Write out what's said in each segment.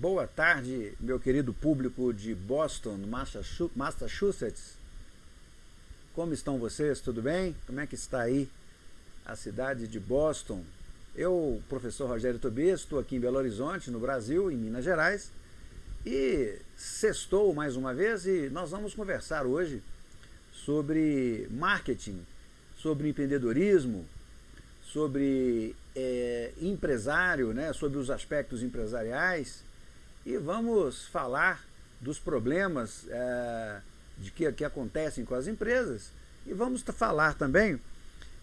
Boa tarde, meu querido público de Boston, Massachusetts. Como estão vocês? Tudo bem? Como é que está aí a cidade de Boston? Eu, professor Rogério Tobias, estou aqui em Belo Horizonte, no Brasil, em Minas Gerais, e sextou mais uma vez e nós vamos conversar hoje sobre marketing, sobre empreendedorismo, sobre é, empresário, né, sobre os aspectos empresariais e vamos falar dos problemas é, de que, que acontecem com as empresas e vamos falar também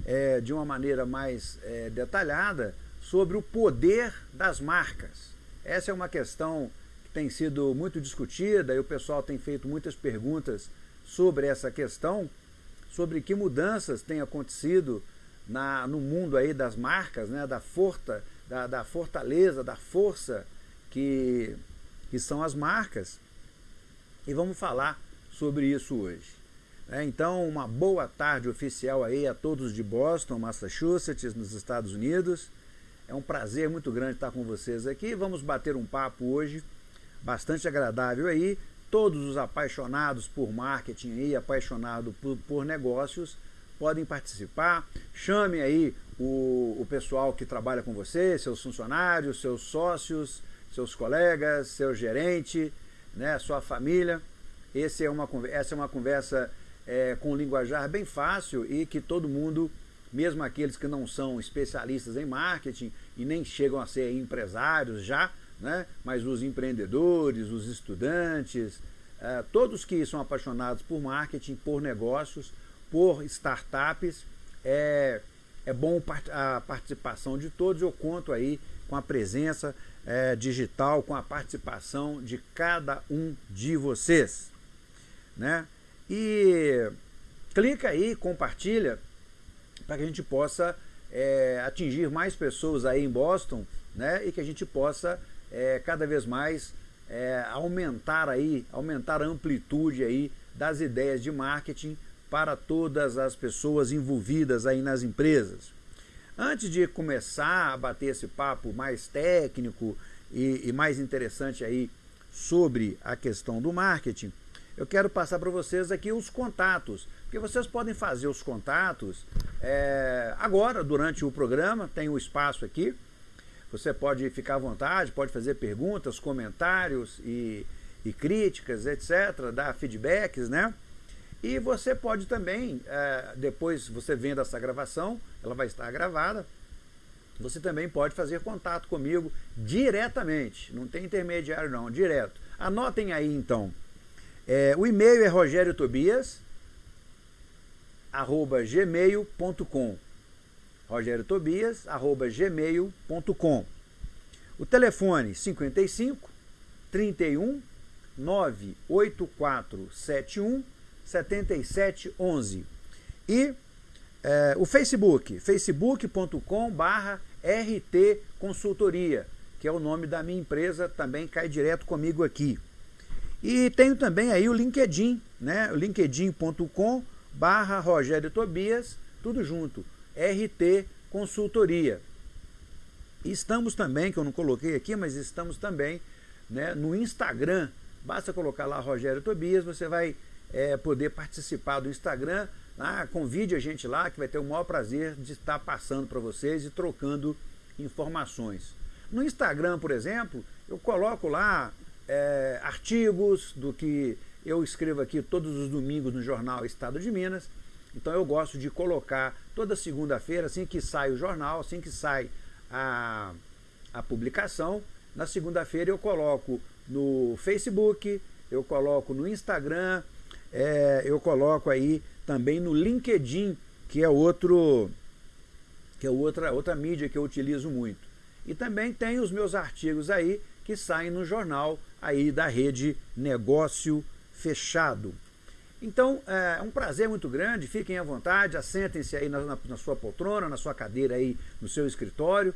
é, de uma maneira mais é, detalhada sobre o poder das marcas. Essa é uma questão que tem sido muito discutida e o pessoal tem feito muitas perguntas sobre essa questão, sobre que mudanças têm acontecido na, no mundo aí das marcas, né, da, forta, da, da fortaleza, da força que, que são as marcas. E vamos falar sobre isso hoje. É, então, uma boa tarde oficial aí a todos de Boston, Massachusetts, nos Estados Unidos. É um prazer muito grande estar com vocês aqui. Vamos bater um papo hoje bastante agradável aí. Todos os apaixonados por marketing aí, apaixonados por, por negócios, podem participar. Chame aí o, o pessoal que trabalha com você, seus funcionários, seus sócios, seus colegas, seu gerente, né, sua família. Esse é uma, essa é uma conversa é, com linguajar bem fácil e que todo mundo, mesmo aqueles que não são especialistas em marketing e nem chegam a ser empresários já, né, mas os empreendedores, os estudantes, é, todos que são apaixonados por marketing, por negócios, por startups, é, é bom a participação de todos. Eu conto aí com a presença é, digital, com a participação de cada um de vocês. Né? E clica aí, compartilha, para que a gente possa é, atingir mais pessoas aí em Boston né? e que a gente possa é, cada vez mais é, aumentar aí, aumentar a amplitude aí das ideias de marketing para todas as pessoas envolvidas aí nas empresas. Antes de começar a bater esse papo mais técnico e, e mais interessante aí sobre a questão do marketing, eu quero passar para vocês aqui os contatos, porque vocês podem fazer os contatos é, agora, durante o programa, tem um espaço aqui, você pode ficar à vontade, pode fazer perguntas, comentários e, e críticas, etc., dar feedbacks, né? E você pode também, é, depois você vendo essa gravação, ela vai estar gravada, você também pode fazer contato comigo diretamente, não tem intermediário não, direto. Anotem aí então, é, o e-mail é rogeriotobias, arroba gmail.com rogeriotobias, arroba gmail.com O telefone 55 31 98471 7711. E é, o Facebook, facebook.com barra RT Consultoria, que é o nome da minha empresa, também cai direto comigo aqui. E tenho também aí o LinkedIn, né? linkedin.com barra Rogério Tobias, tudo junto, RT Consultoria. Estamos também, que eu não coloquei aqui, mas estamos também né, no Instagram. Basta colocar lá Rogério Tobias, você vai é, poder participar do Instagram. Ah, convide a gente lá, que vai ter o maior prazer de estar passando para vocês e trocando informações. No Instagram, por exemplo, eu coloco lá é, artigos do que eu escrevo aqui todos os domingos no jornal Estado de Minas. Então eu gosto de colocar toda segunda-feira, assim que sai o jornal, assim que sai a, a publicação, na segunda-feira eu coloco no Facebook, eu coloco no Instagram, é, eu coloco aí também no LinkedIn, que é outro que é outra, outra mídia que eu utilizo muito. E também tem os meus artigos aí que saem no jornal aí da rede Negócio Fechado. Então, é um prazer muito grande, fiquem à vontade, assentem-se aí na, na, na, sua poltrona, na sua cadeira aí, no seu escritório.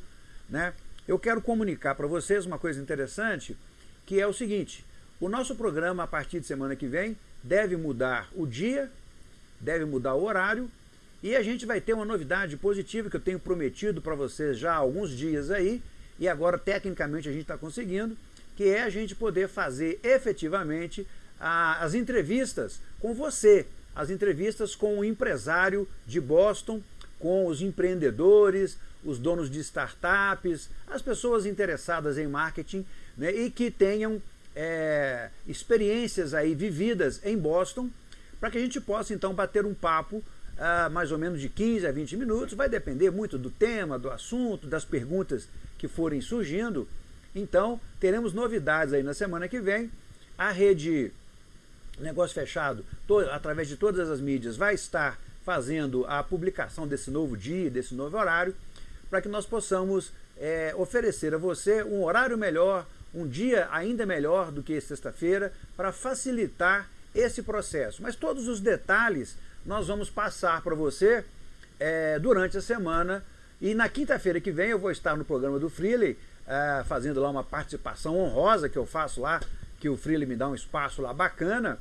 Né? Eu quero comunicar para vocês uma coisa interessante, que é o seguinte, o nosso programa, a partir de semana que vem, deve mudar o dia, deve mudar o horário, e a gente vai ter uma novidade positiva que eu tenho prometido para vocês já há alguns dias aí, e agora tecnicamente a gente está conseguindo, que é a gente poder fazer efetivamente a, as entrevistas com você, as entrevistas com o empresário de Boston, com os empreendedores, os donos de startups, as pessoas interessadas em marketing né, e que tenham é, experiências aí vividas em Boston, para que a gente possa então bater um papo uh, mais ou menos de 15 a 20 minutos, vai depender muito do tema, do assunto, das perguntas que forem surgindo. Então, teremos novidades aí na semana que vem. A rede Negócio Fechado, através de todas as mídias, vai estar fazendo a publicação desse novo dia, desse novo horário, para que nós possamos é, oferecer a você um horário melhor, um dia ainda melhor do que sexta-feira, para facilitar esse processo. Mas todos os detalhes nós vamos passar para você é, durante a semana. E na quinta-feira que vem eu vou estar no programa do Freely, é, fazendo lá uma participação honrosa que eu faço lá, que o Freely me dá um espaço lá bacana.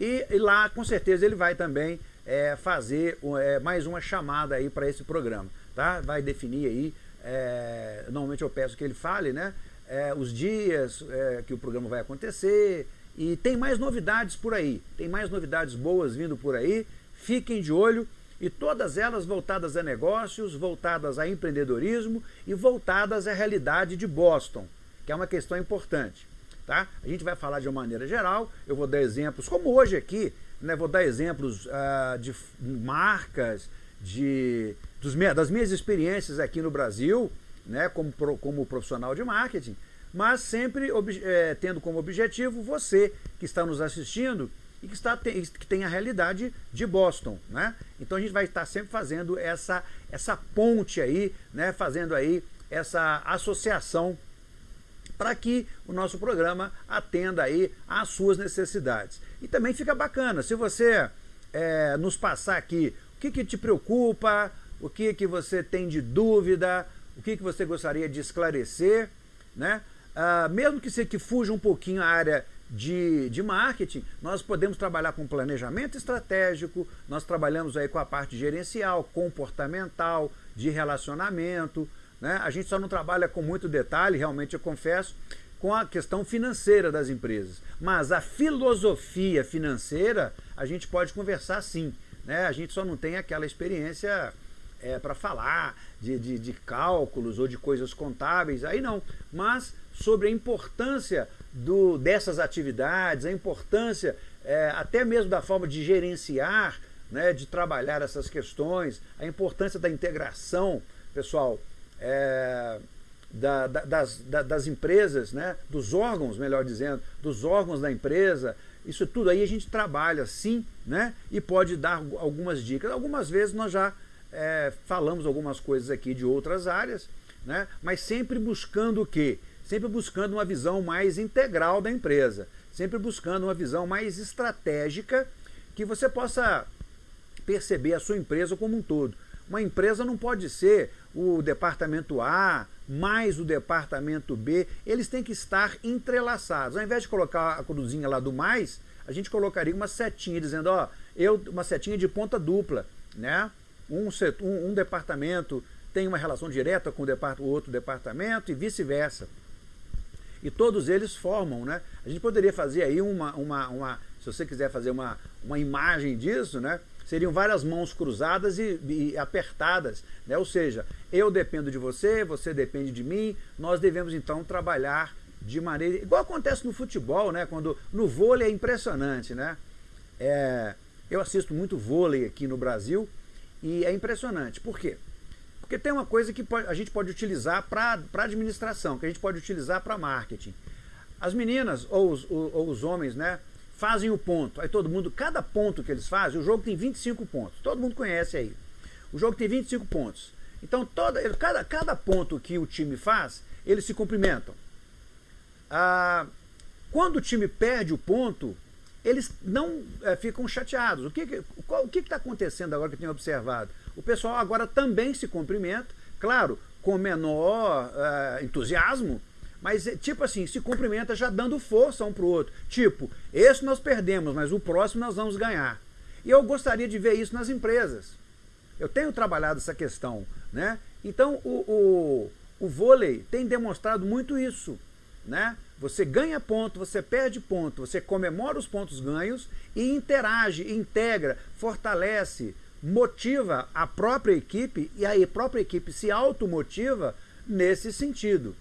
E, e lá, com certeza, ele vai também é, fazer é, mais uma chamada aí para esse programa. Tá? Vai definir aí, é, normalmente eu peço que ele fale, né? É, os dias é, que o programa vai acontecer, e tem mais novidades por aí, tem mais novidades boas vindo por aí, fiquem de olho. E todas elas voltadas a negócios, voltadas a empreendedorismo e voltadas à realidade de Boston, que é uma questão importante. Tá? A gente vai falar de uma maneira geral, eu vou dar exemplos, como hoje aqui, né, vou dar exemplos uh, de marcas, de, dos, das minhas experiências aqui no Brasil, né, como, como profissional de marketing, mas sempre é, tendo como objetivo você que está nos assistindo e que, está, que tem a realidade de Boston. Né? Então a gente vai estar sempre fazendo essa, essa ponte aí, né, fazendo aí essa associação para que o nosso programa atenda aí às suas necessidades. E também fica bacana, se você é, nos passar aqui o que, que te preocupa, o que, que você tem de dúvida, o que, que você gostaria de esclarecer, né? Ah, mesmo que você que fuja um pouquinho a área de, de marketing, nós podemos trabalhar com planejamento estratégico, nós trabalhamos aí com a parte gerencial, comportamental, de relacionamento, né? a gente só não trabalha com muito detalhe, realmente eu confesso, com a questão financeira das empresas. Mas a filosofia financeira, a gente pode conversar sim. Né? A gente só não tem aquela experiência é, para falar de, de, de cálculos ou de coisas contábeis, aí não. Mas sobre a importância do, dessas atividades, a importância é, até mesmo da forma de gerenciar, né, de trabalhar essas questões, a importância da integração, pessoal, é, da, da, das, da, das empresas, né, dos órgãos, melhor dizendo, dos órgãos da empresa, isso tudo aí a gente trabalha sim, né, e pode dar algumas dicas. Algumas vezes nós já é, falamos algumas coisas aqui de outras áreas, né, mas sempre buscando o quê? sempre buscando uma visão mais integral da empresa, sempre buscando uma visão mais estratégica que você possa perceber a sua empresa como um todo. Uma empresa não pode ser o departamento A mais o departamento B, eles têm que estar entrelaçados. Ao invés de colocar a cruzinha lá do mais, a gente colocaria uma setinha dizendo, ó, eu, uma setinha de ponta dupla, né? Um, setor, um, um departamento tem uma relação direta com o, depart o outro departamento e vice-versa e todos eles formam, né? A gente poderia fazer aí uma, uma, uma se você quiser fazer uma, uma imagem disso, né? Seriam várias mãos cruzadas e, e, apertadas, né? Ou seja, eu dependo de você, você depende de mim, nós devemos então trabalhar de maneira... Igual acontece no futebol, né? Quando, no vôlei é impressionante, né? É, eu assisto muito vôlei aqui no Brasil e é impressionante. Por quê? Porque tem uma coisa que a gente pode utilizar para administração, que a gente pode utilizar para marketing. As meninas ou os, ou, ou os homens, né, fazem o ponto. Aí todo mundo, cada ponto que eles fazem, o jogo tem 25 pontos. Todo mundo conhece aí. O jogo tem 25 pontos. Então, toda, cada, cada ponto que o time faz, eles se cumprimentam. Ah, quando o time perde o ponto, eles não é, ficam chateados. O que está o que está acontecendo agora que eu tenho observado? O pessoal agora também se cumprimenta, claro, com menor uh, entusiasmo, mas é, tipo assim, se cumprimenta já dando força um para o outro. Tipo, esse nós perdemos, mas o próximo nós vamos ganhar. E eu gostaria de ver isso nas empresas. Eu tenho trabalhado essa questão. Né? Então o, o, o vôlei tem demonstrado muito isso. né? Você ganha ponto, você perde ponto, você comemora os pontos ganhos e interage, integra, fortalece, motiva a própria equipe e a própria equipe se automotiva nesse sentido.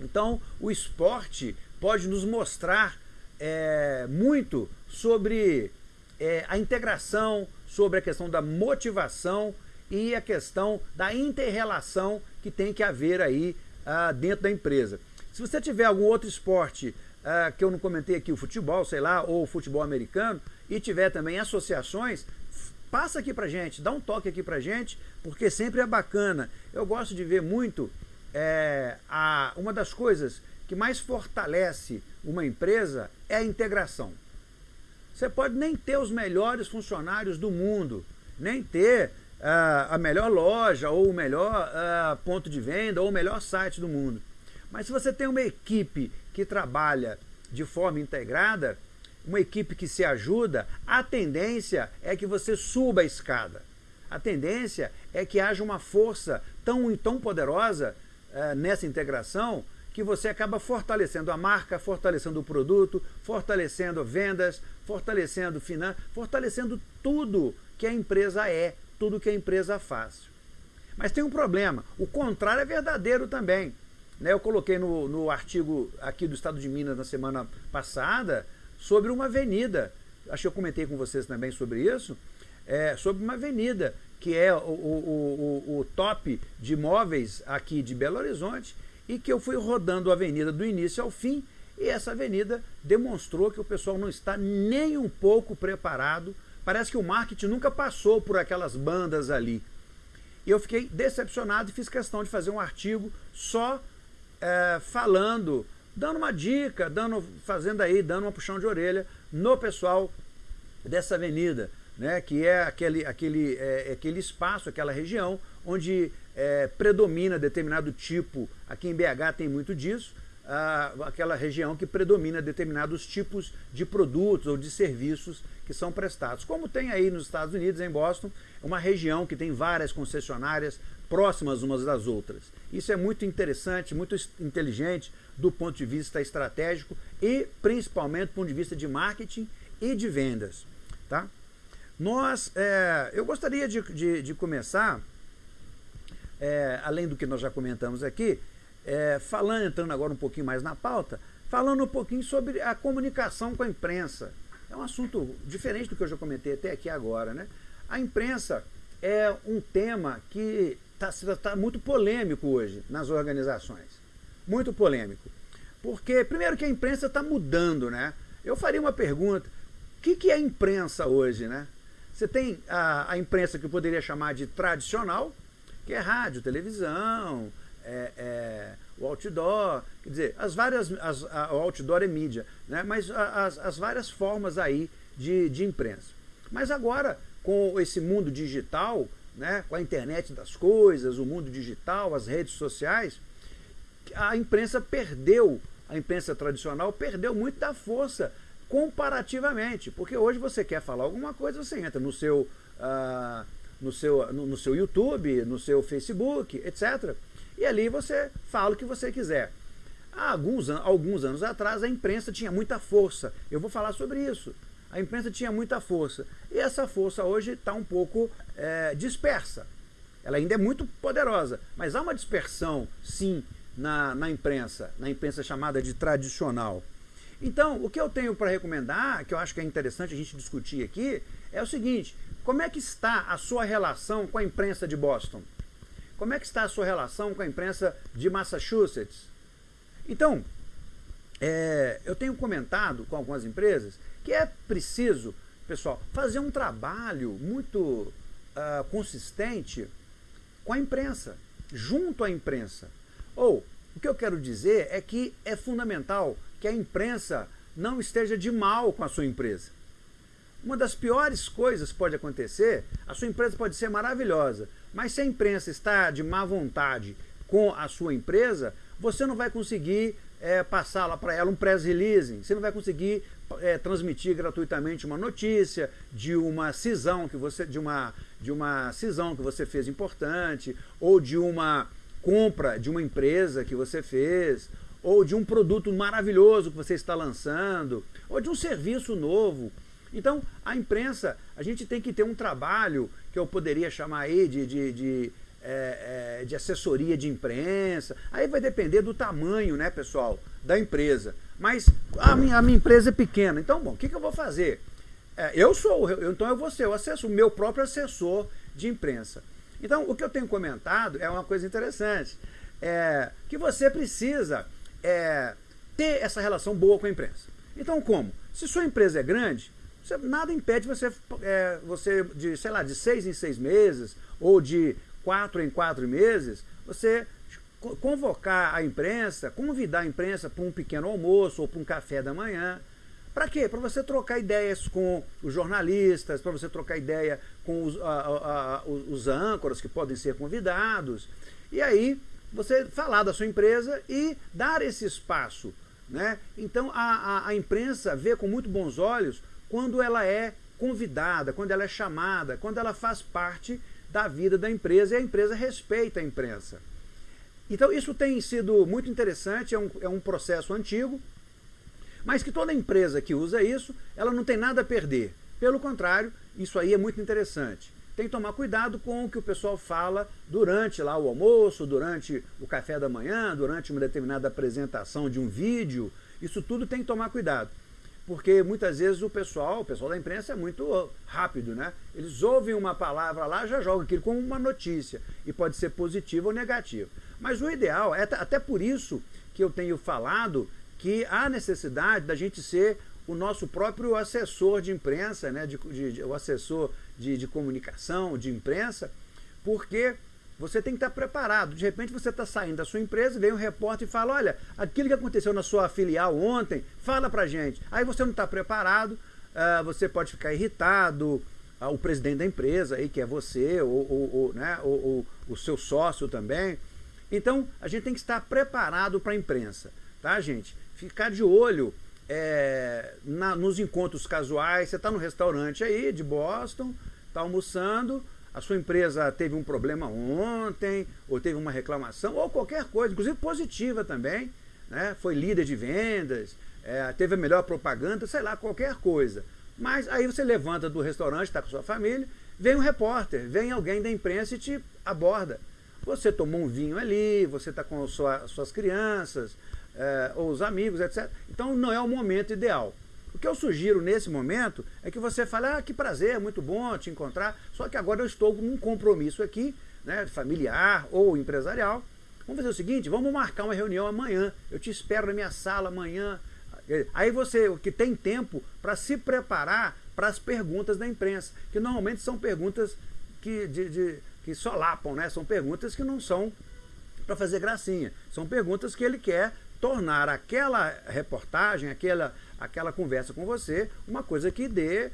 Então, o esporte pode nos mostrar é, muito sobre é, a integração, sobre a questão da motivação e a questão da interrelação que tem que haver aí ah, dentro da empresa. Se você tiver algum outro esporte ah, que eu não comentei aqui, o futebol, sei lá, ou o futebol americano, e tiver também associações, passa aqui pra gente, dá um toque aqui pra gente, porque sempre é bacana. Eu gosto de ver muito é, a, uma das coisas que mais fortalece uma empresa é a integração. Você pode nem ter os melhores funcionários do mundo, nem ter uh, a melhor loja, ou o melhor uh, ponto de venda, ou o melhor site do mundo. Mas se você tem uma equipe que trabalha de forma integrada, uma equipe que se ajuda, a tendência é que você suba a escada. A tendência é que haja uma força tão, tão poderosa uh, nessa integração que você acaba fortalecendo a marca, fortalecendo o produto, fortalecendo vendas, fortalecendo finanças, fortalecendo tudo que a empresa é, tudo que a empresa faz. Mas tem um problema, o contrário é verdadeiro também. Né? Eu coloquei no, no artigo aqui do Estado de Minas na semana passada sobre uma avenida, acho que eu comentei com vocês também sobre isso, é, sobre uma avenida que é o, o, o, o top de imóveis aqui de Belo Horizonte, e que eu fui rodando a avenida do início ao fim, e essa avenida demonstrou que o pessoal não está nem um pouco preparado, parece que o marketing nunca passou por aquelas bandas ali. E eu fiquei decepcionado e fiz questão de fazer um artigo só é, falando, dando uma dica, dando, fazendo aí, dando uma puxão de orelha no pessoal dessa avenida, né, que é aquele, aquele, é, aquele espaço, aquela região onde é, predomina determinado tipo, aqui em BH tem muito disso, aquela região que predomina determinados tipos de produtos ou de serviços que são prestados. Como tem aí nos Estados Unidos, em Boston, uma região que tem várias concessionárias próximas umas das outras. Isso é muito interessante, muito inteligente do ponto de vista estratégico e principalmente do ponto de vista de marketing e de vendas. Tá? Nós, é, eu gostaria de, de, de começar é, além do que nós já comentamos aqui, é, falando, entrando agora um pouquinho mais na pauta, falando um pouquinho sobre a comunicação com a imprensa. É um assunto diferente do que eu já comentei até aqui agora. Né? A imprensa é um tema que está tá muito polêmico hoje nas organizações. Muito polêmico. Porque, primeiro que a imprensa está mudando, né? Eu faria uma pergunta, o que, que é imprensa hoje, né? Você tem a, a imprensa que eu poderia chamar de tradicional, que é rádio, televisão, é, é, o outdoor, quer dizer, as várias, as, a, o outdoor é mídia, né? mas as, as várias formas aí de, de imprensa. Mas agora, com esse mundo digital, né, com a internet das coisas, o mundo digital, as redes sociais, a imprensa perdeu, a imprensa tradicional perdeu muito da força comparativamente, porque hoje você quer falar alguma coisa, você entra no seu uh, no seu, no, no seu YouTube, no seu Facebook, etc. E ali você fala o que você quiser. Há alguns, alguns anos atrás a imprensa tinha muita força. Eu vou falar sobre isso. A imprensa tinha muita força. E essa força hoje está um pouco é, dispersa. Ela ainda é muito poderosa, mas há uma dispersão, sim, na, na imprensa, na imprensa chamada de tradicional. Então, o que eu tenho para recomendar, que eu acho que é interessante a gente discutir aqui, é o seguinte, como é que está a sua relação com a imprensa de Boston? Como é que está a sua relação com a imprensa de Massachusetts? Então, é, eu tenho comentado com algumas empresas que é preciso, pessoal, fazer um trabalho muito uh, consistente com a imprensa, junto à imprensa. Ou, o que eu quero dizer é que é fundamental que a imprensa não esteja de mal com a sua empresa. Uma das piores coisas que pode acontecer, a sua empresa pode ser maravilhosa, mas se a imprensa está de má vontade com a sua empresa, você não vai conseguir é, passar lá para ela um press release, você não vai conseguir é, transmitir gratuitamente uma notícia de uma cisão que você de uma de uma cisão que você fez importante ou de uma compra de uma empresa que você fez ou de um produto maravilhoso que você está lançando, ou de um serviço novo. Então, a imprensa, a gente tem que ter um trabalho que eu poderia chamar aí de, de, de, é, é, de assessoria de imprensa. Aí vai depender do tamanho, né, pessoal, da empresa. Mas a minha, a minha empresa é pequena. Então, bom, o que, que eu vou fazer? É, eu sou, eu, então eu vou ser o assessor, o meu próprio assessor de imprensa. Então, o que eu tenho comentado é uma coisa interessante. É, que você precisa é, ter essa relação boa com a imprensa. Então, como? Se sua empresa é grande, você, nada impede você, é, você, de, sei lá, de seis em seis meses, ou de quatro em quatro meses, você convocar a imprensa, convidar a imprensa para um pequeno almoço ou para um café da manhã. Para quê? Para você trocar ideias com os jornalistas, para você trocar ideia com os, a, a, a, os âncoras que podem ser convidados. E aí você falar da sua empresa e dar esse espaço. Né? Então a, a imprensa vê com muito bons olhos quando ela é convidada, quando ela é chamada, quando ela faz parte da vida da empresa e a empresa respeita a imprensa. Então isso tem sido muito interessante, é um, é um processo antigo, mas que toda empresa que usa isso, ela não tem nada a perder. Pelo contrário, isso aí é muito interessante. Tem que tomar cuidado com o que o pessoal fala durante lá o almoço, durante o café da manhã, durante uma determinada apresentação de um vídeo. Isso tudo tem que tomar cuidado porque muitas vezes o pessoal, o pessoal da imprensa é muito rápido, né? Eles ouvem uma palavra lá, já jogam aquilo como uma notícia, e pode ser positivo ou negativo. Mas o ideal, é até por isso que eu tenho falado que há necessidade da gente ser o nosso próprio assessor de imprensa, né? de, de, de o assessor de, de comunicação, de imprensa, porque você tem que estar preparado. De repente você está saindo da sua empresa, vem um repórter e fala, olha, aquilo que aconteceu na sua filial ontem, fala pra gente. Aí você não está preparado, uh, você pode ficar irritado, uh, o presidente da empresa, aí, que é você, ou, ou, ou né, ou, o seu sócio também. Então, a gente tem que estar preparado para a imprensa, tá, gente? Ficar de olho é, na, nos encontros casuais. Você está no restaurante aí de Boston, está almoçando, a sua empresa teve um problema ontem, ou teve uma reclamação, ou qualquer coisa, inclusive positiva também, né? foi líder de vendas, é, teve a melhor propaganda, sei lá, qualquer coisa. Mas aí você levanta do restaurante, está com sua família, vem um repórter, vem alguém da imprensa e te aborda. Você tomou um vinho ali, você está com sua, suas crianças, é, ou os amigos, etc. Então não é o momento ideal. O que eu sugiro nesse momento é que você fale, ah, que prazer, muito bom te encontrar, só que agora eu estou com um compromisso aqui, né, familiar ou empresarial. Vamos fazer o seguinte, vamos marcar uma reunião amanhã, eu te espero na minha sala amanhã. Aí você que tem tempo para se preparar para as perguntas da imprensa, que normalmente são perguntas que, de, de, que solapam, né? são perguntas que não são para fazer gracinha, são perguntas que ele quer tornar aquela reportagem, aquela, aquela conversa com você, uma coisa que dê, é,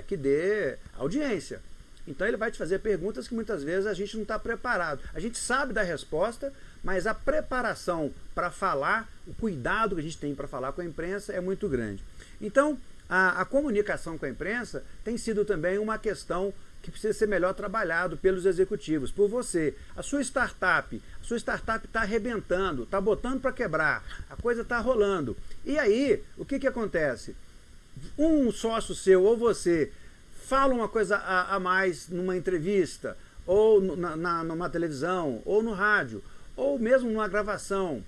é, que dê audiência. Então ele vai te fazer perguntas que muitas vezes a gente não está preparado. A gente sabe da resposta, mas a preparação para falar, o cuidado que a gente tem para falar com a imprensa é muito grande. Então, a, a comunicação com a imprensa tem sido também uma questão que precisa ser melhor trabalhado pelos executivos, por você. A sua startup, a sua startup está arrebentando, está botando para quebrar, a coisa está rolando. E aí, o que, que acontece? Um sócio seu ou você fala uma coisa a, a mais numa entrevista, ou na, na, numa televisão, ou no rádio, ou mesmo numa gravação,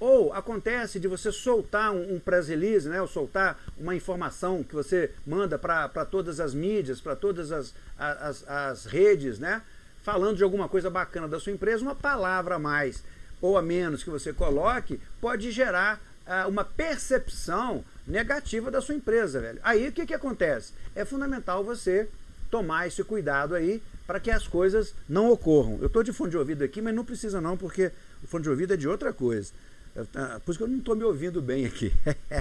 ou acontece de você soltar um, um press release, né, ou soltar uma informação que você manda para todas as mídias, para todas as, as, as redes, né, falando de alguma coisa bacana da sua empresa, uma palavra a mais ou a menos que você coloque pode gerar uma percepção negativa da sua empresa, velho. Aí o que, que acontece? É fundamental você tomar esse cuidado aí para que as coisas não ocorram. Eu estou de fone de ouvido aqui, mas não precisa não, porque o fone de ouvido é de outra coisa. Ah, por isso que eu não estou me ouvindo bem aqui.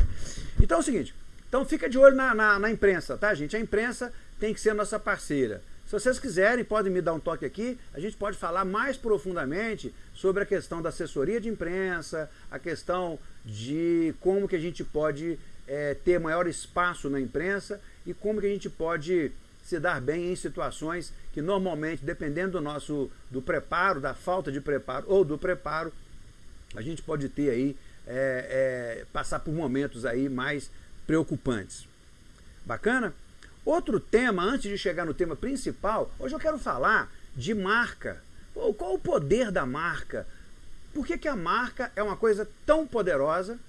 então é o seguinte, então fica de olho na, na, na, imprensa, tá gente? A imprensa tem que ser nossa parceira. Se vocês quiserem, podem me dar um toque aqui, a gente pode falar mais profundamente sobre a questão da assessoria de imprensa, a questão de como que a gente pode é, ter maior espaço na imprensa e como que a gente pode se dar bem em situações que normalmente, dependendo do nosso do preparo, da falta de preparo ou do preparo, a gente pode ter aí, é, é, passar por momentos aí mais preocupantes. Bacana? Outro tema, antes de chegar no tema principal, hoje eu quero falar de marca. Qual o poder da marca? Por que, que a marca é uma coisa tão poderosa?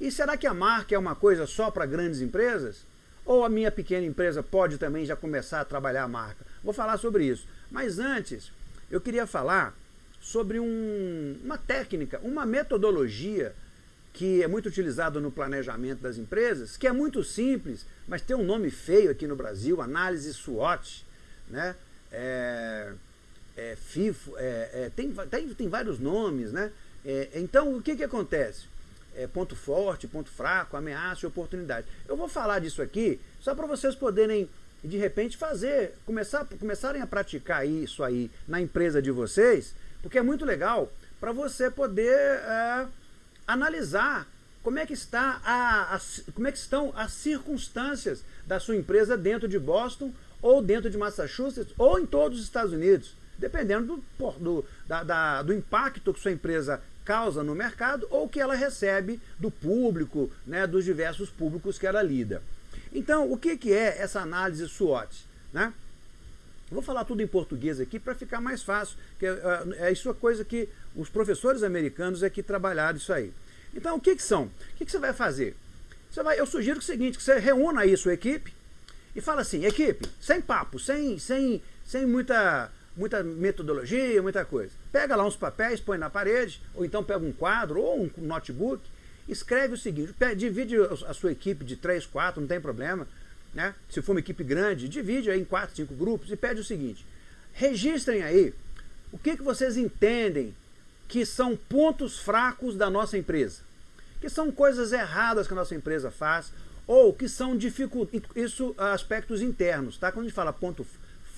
E será que a marca é uma coisa só para grandes empresas? Ou a minha pequena empresa pode também já começar a trabalhar a marca? Vou falar sobre isso. Mas antes, eu queria falar sobre um, uma técnica, uma metodologia que é muito utilizada no planejamento das empresas, que é muito simples, mas tem um nome feio aqui no Brasil, análise SWOT, né? É, é, FIFO, é, é, tem, tem, tem vários nomes, né? É, então, o que, que acontece? É, ponto forte, ponto fraco, ameaça e oportunidade. Eu vou falar disso aqui só para vocês poderem, de repente, fazer, começar, começarem a praticar isso aí na empresa de vocês, porque é muito legal para você poder é, analisar como é que está a, a, como é que estão as circunstâncias da sua empresa dentro de Boston ou dentro de Massachusetts ou em todos os Estados Unidos dependendo do, do, da, da, do impacto que sua empresa causa no mercado ou que ela recebe do público, né, dos diversos públicos que ela lida. Então, o que, que é essa análise SWOT? Né? Vou falar tudo em português aqui para ficar mais fácil, que é, é, isso a coisa que os professores americanos é que trabalharam isso aí. Então, o que, que são? O que, que você vai fazer? Você vai, eu sugiro o seguinte, que você reúna aí sua equipe e fala assim, equipe, sem papo, sem, sem, sem muita muita metodologia, muita coisa. Pega lá uns papéis, põe na parede, ou então pega um quadro ou um notebook, escreve o seguinte, divide a sua equipe de três, quatro, não tem problema, né? se for uma equipe grande, divide em quatro, cinco grupos e pede o seguinte, registrem aí o que, que vocês entendem que são pontos fracos da nossa empresa, que são coisas erradas que a nossa empresa faz, ou que são dificuldades, isso aspectos internos, tá? Quando a gente fala ponto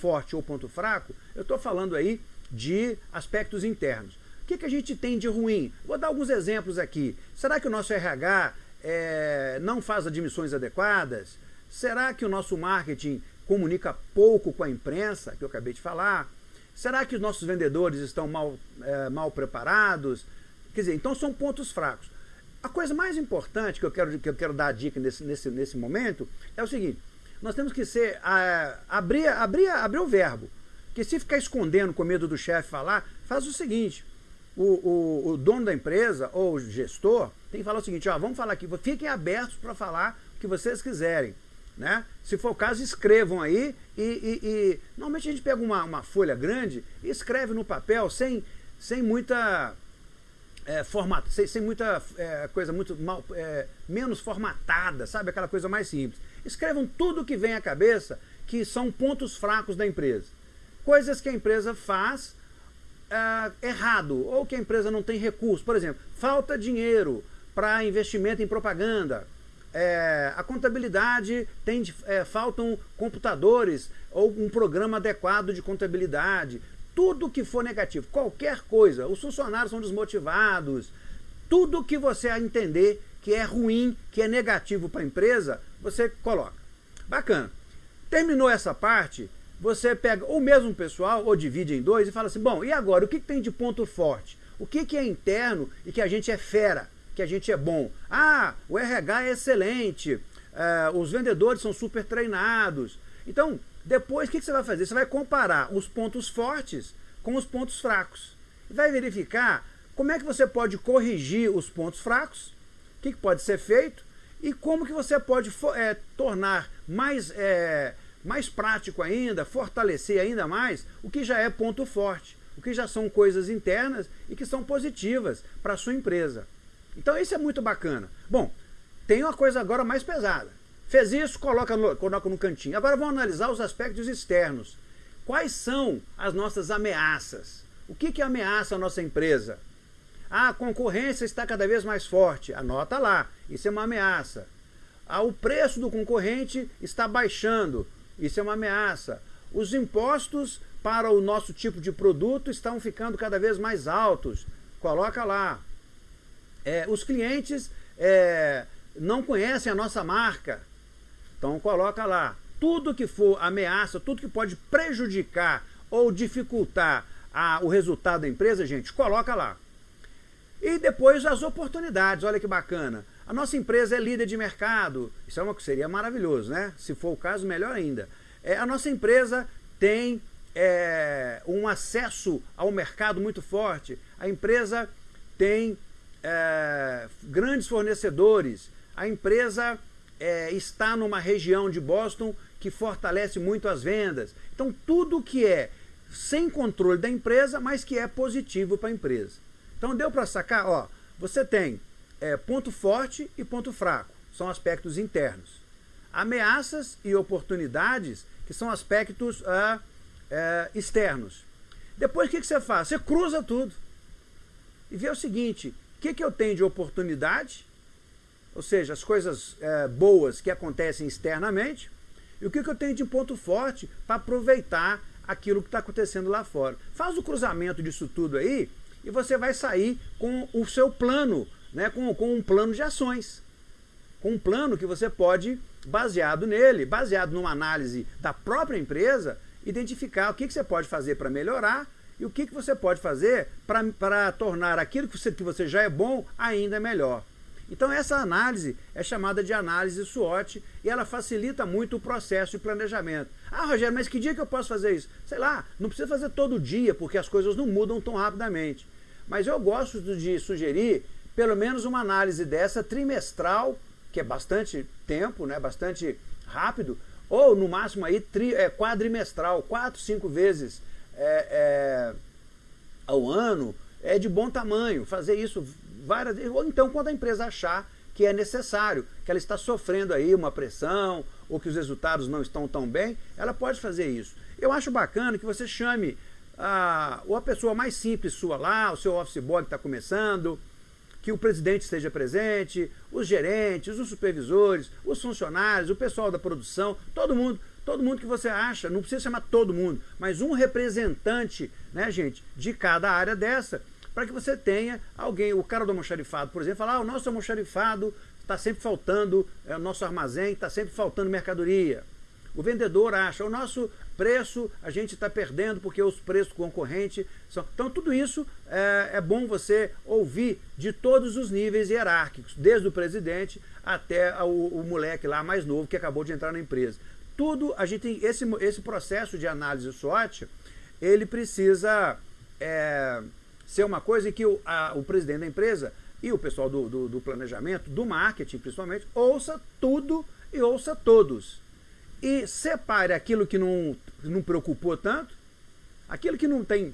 forte ou ponto fraco, eu estou falando aí de aspectos internos. O que, que a gente tem de ruim? Vou dar alguns exemplos aqui. Será que o nosso RH é, não faz admissões adequadas? Será que o nosso marketing comunica pouco com a imprensa, que eu acabei de falar? Será que os nossos vendedores estão mal, é, mal preparados? Quer dizer, então são pontos fracos. A coisa mais importante que eu quero, que eu quero dar a dica nesse, nesse, nesse momento é o seguinte, nós temos que ser, a, abrir, abrir, abrir o verbo. Porque se ficar escondendo com medo do chefe falar, faz o seguinte, o, o, o, dono da empresa ou o gestor tem que falar o seguinte, ó, vamos falar aqui, fiquem abertos para falar o que vocês quiserem. Né? Se for o caso, escrevam aí e, e, e normalmente a gente pega uma, uma folha grande e escreve no papel sem, sem muita é, formato, sem, sem muita é, coisa muito mal, é, menos formatada, sabe? Aquela coisa mais simples. Escrevam tudo que vem à cabeça que são pontos fracos da empresa. Coisas que a empresa faz é, errado, ou que a empresa não tem recurso. Por exemplo, falta dinheiro para investimento em propaganda. É, a contabilidade tem, é, faltam computadores ou um programa adequado de contabilidade tudo que for negativo, qualquer coisa, os funcionários são desmotivados, tudo que você entender que é ruim, que é negativo para a empresa, você coloca. Bacana. Terminou essa parte, você pega o mesmo pessoal, ou divide em dois, e fala assim, bom, e agora, o que, que tem de ponto forte? O que, que é interno e que a gente é fera, que a gente é bom? Ah, o RH é excelente, uh, os vendedores são super treinados. Então, depois, o que, você vai fazer? Você vai comparar os pontos fortes com os pontos fracos. Vai verificar como é que você pode corrigir os pontos fracos, que, que pode ser feito, e como que você pode é, tornar mais, é, mais prático ainda, fortalecer ainda mais o que já é ponto forte, o que já são coisas internas e que são positivas para a sua empresa. Então isso é muito bacana. Bom, tem uma coisa agora mais pesada. Fez isso, coloca no, coloca no cantinho. Agora vamos analisar os aspectos externos. Quais são as nossas ameaças? O que, que ameaça a nossa empresa? Ah, a concorrência está cada vez mais forte. Anota lá, isso é uma ameaça. Ah, o preço do concorrente está baixando. Isso é uma ameaça. Os impostos para o nosso tipo de produto estão ficando cada vez mais altos. Coloca lá. É, os clientes é, não conhecem a nossa marca. Então coloca lá, tudo que for ameaça, tudo que pode prejudicar ou dificultar a, o resultado da empresa, gente, coloca lá. E depois as oportunidades, olha que bacana. A nossa empresa é líder de mercado, isso é uma, seria maravilhoso, né? Se for o caso, melhor ainda. É, a nossa empresa tem é, um acesso ao mercado muito forte, a empresa tem é, grandes fornecedores, a empresa é, está numa região de Boston que fortalece muito as vendas. Então tudo que é sem controle da empresa, mas que é positivo para a empresa. Então deu para sacar, ó, você tem é, ponto forte e ponto fraco, são aspectos internos. Ameaças e oportunidades, que são aspectos ah, é, externos. Depois o que, que você faz? Você cruza tudo e vê o seguinte, o que, que eu tenho de oportunidade, ou seja, as coisas é, boas que acontecem externamente, e o que, que eu tenho de ponto forte para aproveitar aquilo que está acontecendo lá fora. Faz o cruzamento disso tudo aí e você vai sair com o seu plano, né, com, com um plano de ações. Com um plano que você pode, baseado nele, baseado numa análise da própria empresa, identificar o que, que você pode fazer para melhorar e o que, que você pode fazer para tornar aquilo que você, que você já é bom ainda melhor. Então essa análise é chamada de análise SWOT e ela facilita muito o processo de planejamento. Ah, Rogério, mas que dia que eu posso fazer isso? Sei lá, não precisa fazer todo dia, porque as coisas não mudam tão rapidamente. Mas eu gosto de sugerir pelo menos uma análise dessa trimestral, que é bastante tempo, né, bastante rápido, ou no máximo aí tri, é, quadrimestral, quatro, cinco vezes é, é, ao ano, é de bom tamanho. Fazer isso várias vezes, ou então quando a empresa achar que é necessário, que ela está sofrendo aí uma pressão, ou que os resultados não estão tão bem, ela pode fazer isso. Eu acho bacana que você chame a, ou a pessoa mais simples sua lá, o seu office boy que está começando, que o presidente esteja presente, os gerentes, os supervisores, os funcionários, o pessoal da produção, todo mundo, todo mundo que você acha, não precisa chamar todo mundo, mas um representante, né, gente, de cada área dessa, para que você tenha alguém, o cara do almoxarifado, por exemplo, falar, ah, o nosso almoxarifado está sempre faltando, é, o nosso armazém está sempre faltando mercadoria. O vendedor acha, o nosso preço a gente está perdendo porque os preços concorrentes são... Então tudo isso é, é, bom você ouvir de todos os níveis hierárquicos, desde o presidente até o, o moleque lá mais novo que acabou de entrar na empresa. Tudo, a gente tem esse, esse processo de análise SWOT, ele precisa... É, ser uma coisa em que o, a, o presidente da empresa e o pessoal do, do, do, planejamento, do marketing principalmente, ouça tudo e ouça todos. E separe aquilo que não, não preocupou tanto, aquilo que não tem,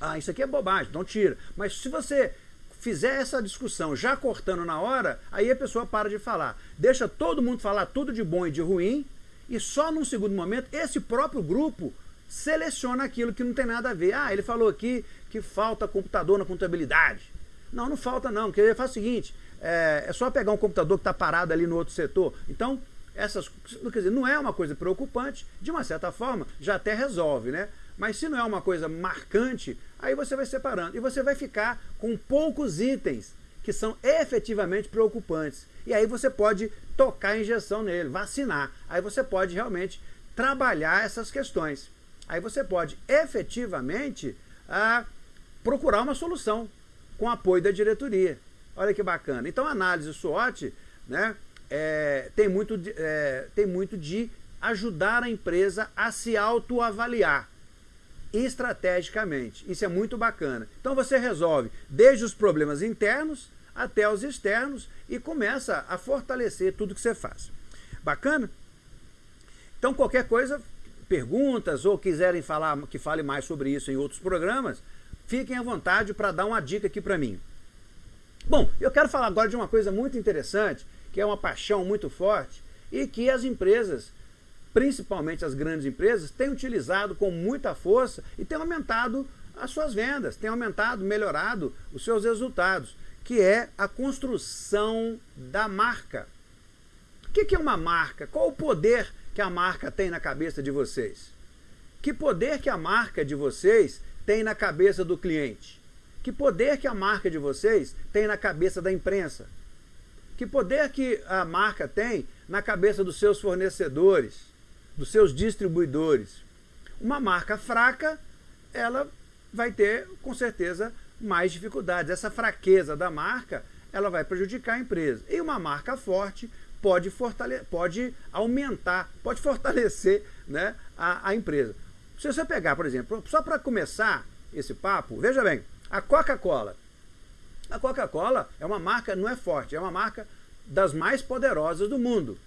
ah, isso aqui é bobagem, então tira. Mas se você fizer essa discussão já cortando na hora, aí a pessoa para de falar. Deixa todo mundo falar tudo de bom e de ruim, e só num segundo momento, esse próprio grupo seleciona aquilo que não tem nada a ver. Ah, ele falou aqui que falta computador na contabilidade. Não, não falta não, porque ele faz o seguinte, é, é só pegar um computador que está parado ali no outro setor. Então, essas, quer dizer, não é uma coisa preocupante, de uma certa forma, já até resolve, né? Mas se não é uma coisa marcante, aí você vai separando. E você vai ficar com poucos itens que são efetivamente preocupantes. E aí você pode tocar a injeção nele, vacinar. Aí você pode realmente trabalhar essas questões. Aí você pode efetivamente ah, procurar uma solução com apoio da diretoria. Olha que bacana. Então análise SWOT né, é, tem, muito, é, tem muito de ajudar a empresa a se autoavaliar estrategicamente. Isso é muito bacana. Então você resolve desde os problemas internos até os externos e começa a fortalecer tudo que você faz. Bacana? Então qualquer coisa, perguntas ou quiserem falar que fale mais sobre isso em outros programas, fiquem à vontade para dar uma dica aqui para mim. Bom, eu quero falar agora de uma coisa muito interessante, que é uma paixão muito forte e que as empresas, principalmente as grandes empresas, têm utilizado com muita força e têm aumentado as suas vendas, têm aumentado, melhorado os seus resultados, que é a construção da marca. O que é uma marca? Qual o poder que a marca tem na cabeça de vocês? Que poder que a marca de vocês tem na cabeça do cliente? Que poder que a marca de vocês tem na cabeça da imprensa? Que poder que a marca tem na cabeça dos seus fornecedores, dos seus distribuidores? Uma marca fraca, ela vai ter, com certeza, mais dificuldades. Essa fraqueza da marca, ela vai prejudicar a empresa. E uma marca forte pode, fortale pode aumentar, pode fortalecer né, a, a empresa. Se você pegar, por exemplo, só para começar esse papo, veja bem, a Coca-Cola. A Coca-Cola é uma marca, não é forte, é uma marca das mais poderosas do mundo.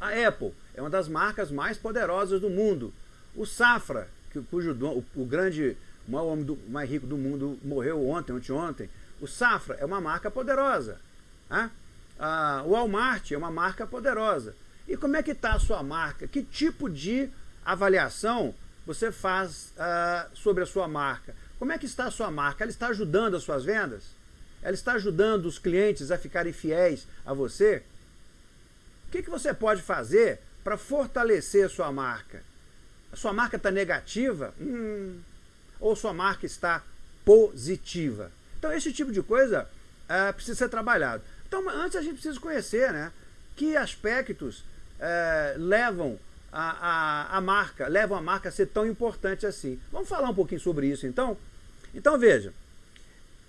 A Apple é uma das marcas mais poderosas do mundo. O Safra, cujo o, o grande, o maior homem do, mais rico do mundo morreu ontem, ontem, O Safra é uma marca poderosa. Né? O Walmart é uma marca poderosa. E como é que está a sua marca? Que tipo de avaliação você faz ah, sobre a sua marca? Como é que está a sua marca? Ela está ajudando as suas vendas? Ela está ajudando os clientes a ficarem fiéis a você? O que, que você pode fazer para fortalecer a sua marca? A sua marca está negativa? Hum, ou sua marca está positiva? Então esse tipo de coisa uh, precisa ser trabalhado. Então antes a gente precisa conhecer né, que aspectos uh, levam a, a, a, marca, levam a marca a ser tão importante assim. Vamos falar um pouquinho sobre isso então? Então veja,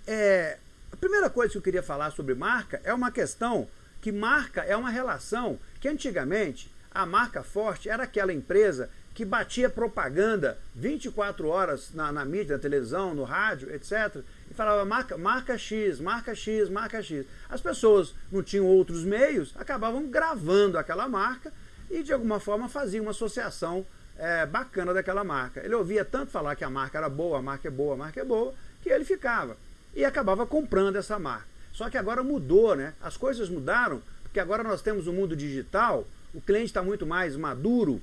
é, a primeira coisa que eu queria falar sobre marca é uma questão que marca é uma relação que antigamente a marca forte era aquela empresa que batia propaganda 24 horas na, na mídia, na televisão, no rádio, etc. E falava marca, marca X, marca X, marca X. As pessoas não tinham outros meios, acabavam gravando aquela marca e de alguma forma faziam uma associação é, bacana daquela marca. Ele ouvia tanto falar que a marca era boa, a marca é boa, a marca é boa, que ele ficava. E acabava comprando essa marca. Só que agora mudou, né? As coisas mudaram, porque agora nós temos o um mundo digital, o cliente está muito mais maduro,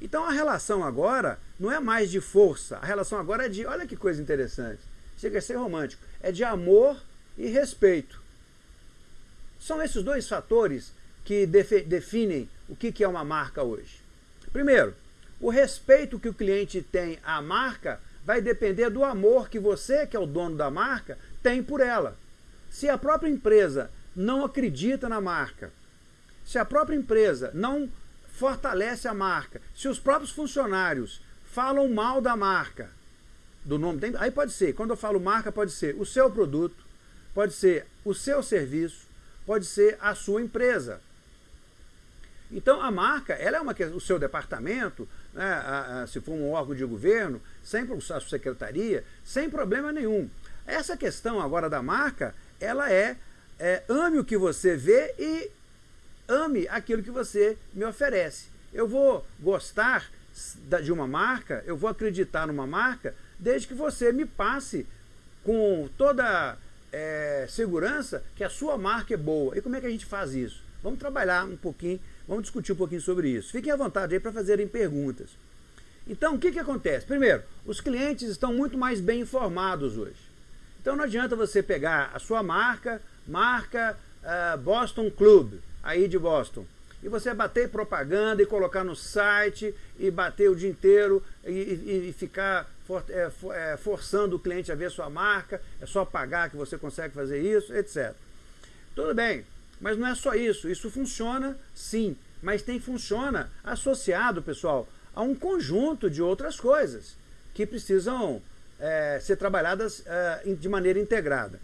então a relação agora não é mais de força, a relação agora é de, olha que coisa interessante, chega a ser romântico, é de amor e respeito. São esses dois fatores que definem o que é uma marca hoje. Primeiro, o respeito que o cliente tem à marca vai depender do amor que você, que é o dono da marca, tem por ela. Se a própria empresa não acredita na marca, se a própria empresa não fortalece a marca. Se os próprios funcionários falam mal da marca, do nome, aí pode ser, quando eu falo marca, pode ser o seu produto, pode ser o seu serviço, pode ser a sua empresa. Então a marca, ela é uma o seu departamento, né, a, a, se for um órgão de governo, sem a secretaria, sem problema nenhum. Essa questão agora da marca, ela é, é ame o que você vê e ame aquilo que você me oferece. Eu vou gostar de uma marca, eu vou acreditar numa marca, desde que você me passe com toda é, segurança que a sua marca é boa. E como é que a gente faz isso? Vamos trabalhar um pouquinho, vamos discutir um pouquinho sobre isso. Fiquem à vontade aí para fazerem perguntas. Então, o que, que acontece? Primeiro, os clientes estão muito mais bem informados hoje. Então não adianta você pegar a sua marca, marca uh, Boston Club, aí de Boston. E você bater propaganda e colocar no site e bater o dia inteiro e, e, e ficar for, é, for, é, forçando o cliente a ver sua marca, é só pagar que você consegue fazer isso, etc. Tudo bem, mas não é só isso. Isso funciona sim, mas tem funciona associado, pessoal, a um conjunto de outras coisas que precisam é, ser trabalhadas é, de maneira integrada.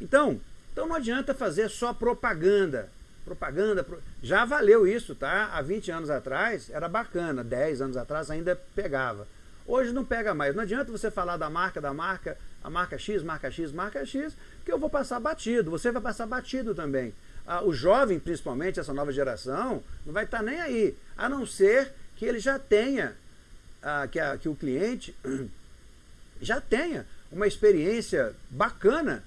Então, então não adianta fazer só propaganda propaganda, já valeu isso, tá? Há 20 anos atrás era bacana, 10 anos atrás ainda pegava. Hoje não pega mais, não adianta você falar da marca, da marca, a marca X, marca X, marca X, que eu vou passar batido, você vai passar batido também. Ah, o jovem, principalmente, essa nova geração, não vai estar nem aí, a não ser que ele já tenha, ah, que, a, que o cliente já tenha uma experiência bacana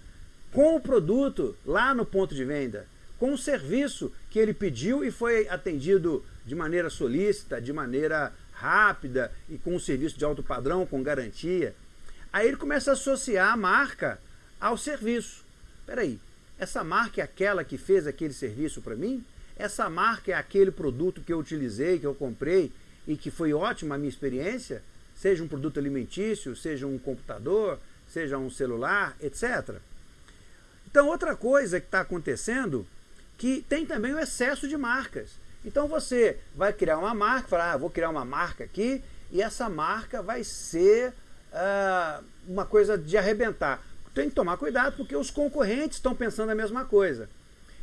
com o produto lá no ponto de venda com o serviço que ele pediu e foi atendido de maneira solícita, de maneira rápida e com um serviço de alto padrão, com garantia. Aí ele começa a associar a marca ao serviço. Espera aí, essa marca é aquela que fez aquele serviço para mim? Essa marca é aquele produto que eu utilizei, que eu comprei e que foi ótima a minha experiência? Seja um produto alimentício, seja um computador, seja um celular, etc. Então outra coisa que está acontecendo que tem também o excesso de marcas. Então você vai criar uma marca, falar, ah, vou criar uma marca aqui, e essa marca vai ser uh, uma coisa de arrebentar. Tem que tomar cuidado porque os concorrentes estão pensando a mesma coisa.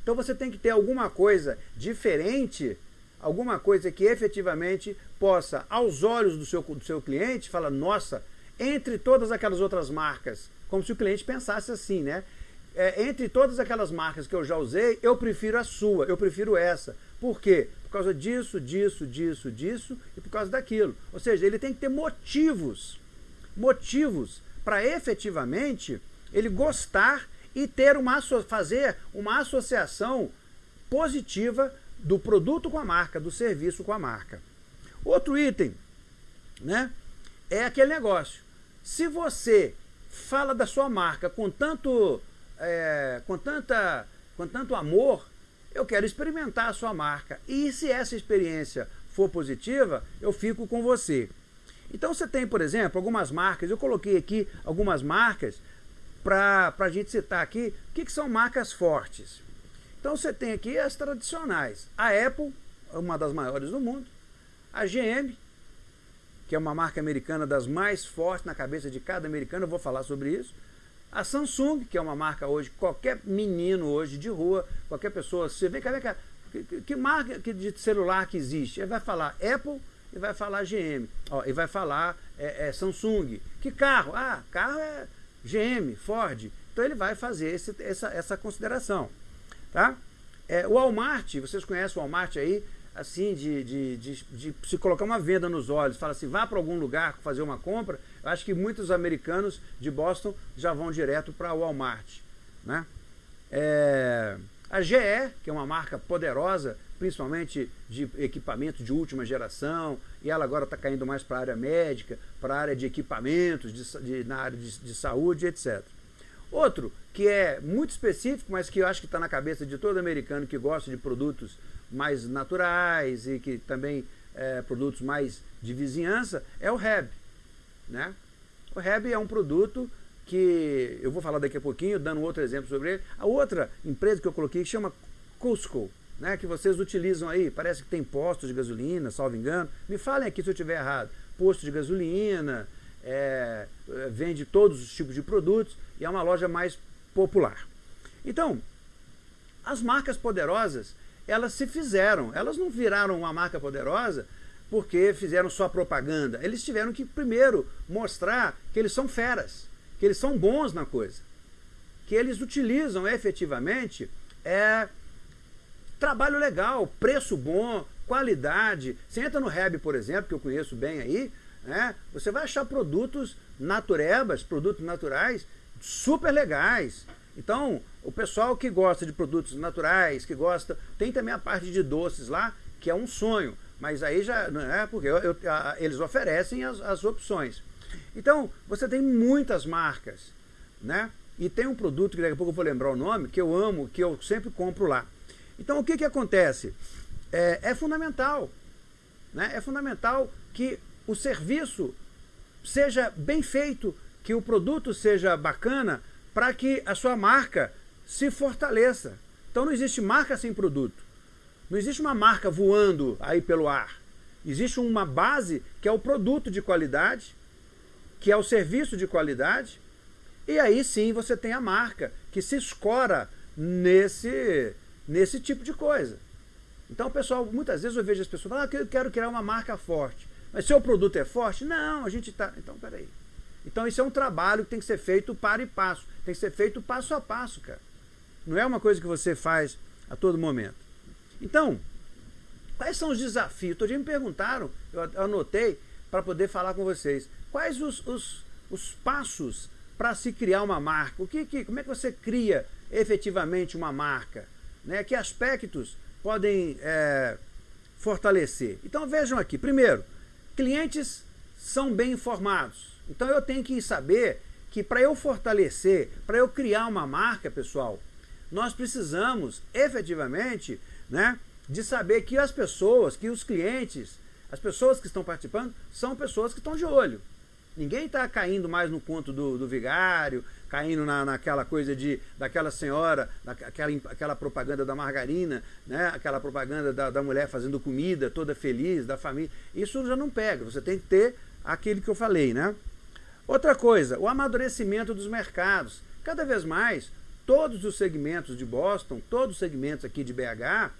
Então você tem que ter alguma coisa diferente, alguma coisa que efetivamente possa, aos olhos do seu, do seu cliente, falar, nossa, entre todas aquelas outras marcas, como se o cliente pensasse assim, né? É, entre todas aquelas marcas que eu já usei, eu prefiro a sua, eu prefiro essa. Por quê? Por causa disso, disso, disso, disso e por causa daquilo. Ou seja, ele tem que ter motivos, motivos para efetivamente ele gostar e ter uma, fazer uma associação positiva do produto com a marca, do serviço com a marca. Outro item, né, é aquele negócio. Se você fala da sua marca com tanto, é, com tanta, com tanto amor, eu quero experimentar a sua marca. E se essa experiência for positiva, eu fico com você. Então você tem, por exemplo, algumas marcas, eu coloquei aqui algumas marcas para a gente citar aqui, o que, que são marcas fortes. Então você tem aqui as tradicionais. A Apple, uma das maiores do mundo. A GM, que é uma marca americana das mais fortes na cabeça de cada americano, eu vou falar sobre isso. A Samsung, que é uma marca hoje, qualquer menino hoje de rua, qualquer pessoa, você vem cá, que, que, marca de celular que existe? Ele vai falar Apple e vai falar GM, ó, e vai falar é, é, Samsung. Que carro? Ah, carro é GM, Ford. Então ele vai fazer esse, essa, essa consideração. Tá? É, o Walmart, vocês conhecem o Walmart aí, assim, de, de, de, de se colocar uma venda nos olhos, fala assim, vá para algum lugar fazer uma compra, eu acho que muitos americanos de Boston já vão direto para o Walmart. Né? É, a GE, que é uma marca poderosa, principalmente de equipamentos de última geração, e ela agora está caindo mais para a área médica, para a área de equipamentos, de, de na área de, de, saúde, etc. Outro, que é muito específico, mas que eu acho que está na cabeça de todo americano que gosta de produtos mais naturais e que também é, produtos mais de vizinhança, é o Heb. Né? O Heb é um produto que eu vou falar daqui a pouquinho, dando outro exemplo sobre ele. A outra empresa que eu coloquei que chama Cusco né, que vocês utilizam aí, parece que tem postos de gasolina, salvo engano. Me falem aqui se eu estiver errado. Posto de gasolina, é, é, vende todos os tipos de produtos e é uma loja mais popular. Então, as marcas poderosas, elas se fizeram, elas não viraram uma marca poderosa porque fizeram só propaganda. Eles tiveram que primeiro mostrar que eles são feras, que eles são bons na coisa, que eles utilizam efetivamente é, trabalho legal, preço bom, qualidade. Você entra no Reb, por exemplo, que eu conheço bem aí, né? você vai achar produtos naturebas, produtos naturais, super legais. Então, o pessoal que gosta de produtos naturais, que gosta... Tem também a parte de doces lá, que é um sonho. Mas aí já não é porque eu, eu, a, eles oferecem as, as opções. Então, você tem muitas marcas, né? E tem um produto que daqui a pouco eu vou lembrar o nome, que eu amo, que eu sempre compro lá. Então o que, que acontece? É, é fundamental, né? é fundamental que o serviço seja bem feito, que o produto seja bacana, para que a sua marca se fortaleça. Então não existe marca sem produto. Não existe uma marca voando aí pelo ar. Existe uma base que é o produto de qualidade, que é o serviço de qualidade, e aí sim você tem a marca que se escora nesse, nesse tipo de coisa. Então, pessoal, muitas vezes eu vejo as pessoas falando, ah, eu quero criar uma marca forte. Mas seu produto é forte? Não, a gente está... Então, peraí. Então, isso é um trabalho que tem que ser feito para e passo. Tem que ser feito passo a passo, cara. Não é uma coisa que você faz a todo momento. Então, quais são os desafios? Todo dia me perguntaram, eu anotei para poder falar com vocês. Quais os, os, os passos para se criar uma marca? O que, que, como é que você cria efetivamente uma marca? Né, que aspectos podem é, fortalecer. Então vejam aqui, primeiro, clientes são bem informados. Então eu tenho que saber que para eu fortalecer, para eu criar uma marca, pessoal, nós precisamos efetivamente né, de saber que as pessoas, que os clientes, as pessoas que estão participando, são pessoas que estão de olho. Ninguém está caindo mais no conto do, do vigário, caindo na, naquela coisa de daquela senhora, daquela, aquela propaganda da margarina, né? aquela propaganda da, da mulher fazendo comida, toda feliz, da família. Isso já não pega, você tem que ter aquele que eu falei. Né? Outra coisa, o amadurecimento dos mercados. cada vez mais, todos os segmentos de Boston, todos os segmentos aqui de BH,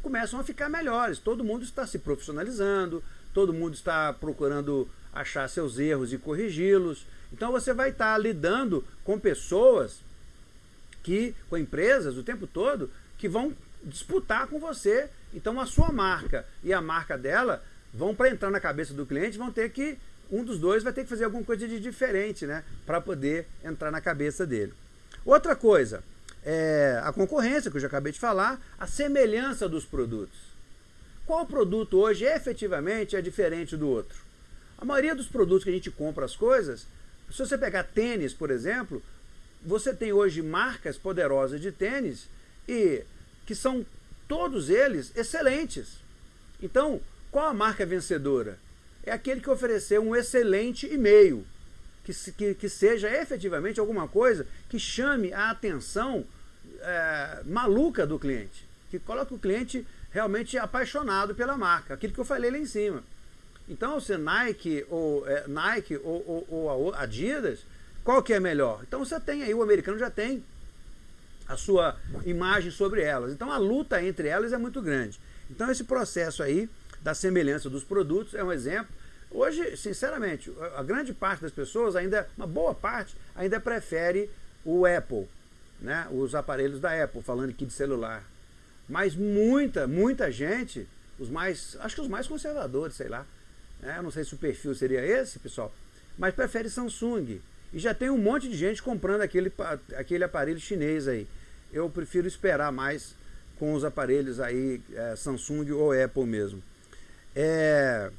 começam a ficar melhores. Todo mundo está se profissionalizando, todo mundo está procurando achar seus erros e corrigi-los. Então você vai estar lidando com pessoas que, com empresas o tempo todo, que vão disputar com você. Então a sua marca e a marca dela vão para entrar na cabeça do cliente, vão ter que, um dos dois vai ter que fazer alguma coisa de diferente, né? Para poder entrar na cabeça dele. Outra coisa, é a concorrência, que eu já acabei de falar, a semelhança dos produtos. Qual produto hoje efetivamente é diferente do outro? A maioria dos produtos que a gente compra as coisas, se você pegar tênis, por exemplo, você tem hoje marcas poderosas de tênis e que são todos eles excelentes. Então, qual a marca vencedora? É aquele que ofereceu um excelente e-mail, que, que, que seja efetivamente alguma coisa que chame a atenção é, maluca do cliente, que coloque o cliente realmente apaixonado pela marca, aquilo que eu falei lá em cima. Então, se Nike ou é, Nike ou, ou, ou Adidas, qual que é melhor? Então você tem aí, o americano já tem a sua imagem sobre elas. Então a luta entre elas é muito grande. Então esse processo aí da semelhança dos produtos é um exemplo. Hoje, sinceramente, a grande parte das pessoas, ainda uma boa parte, ainda prefere o Apple, né? os aparelhos da Apple, falando aqui de celular. Mas muita, muita gente, os mais, acho que os mais conservadores, sei lá, né? Eu não sei se o perfil seria esse, pessoal, mas prefere Samsung. E já tem um monte de gente comprando aquele, aquele aparelho chinês aí. Eu prefiro esperar mais com os aparelhos aí, é, Samsung ou Apple mesmo. É,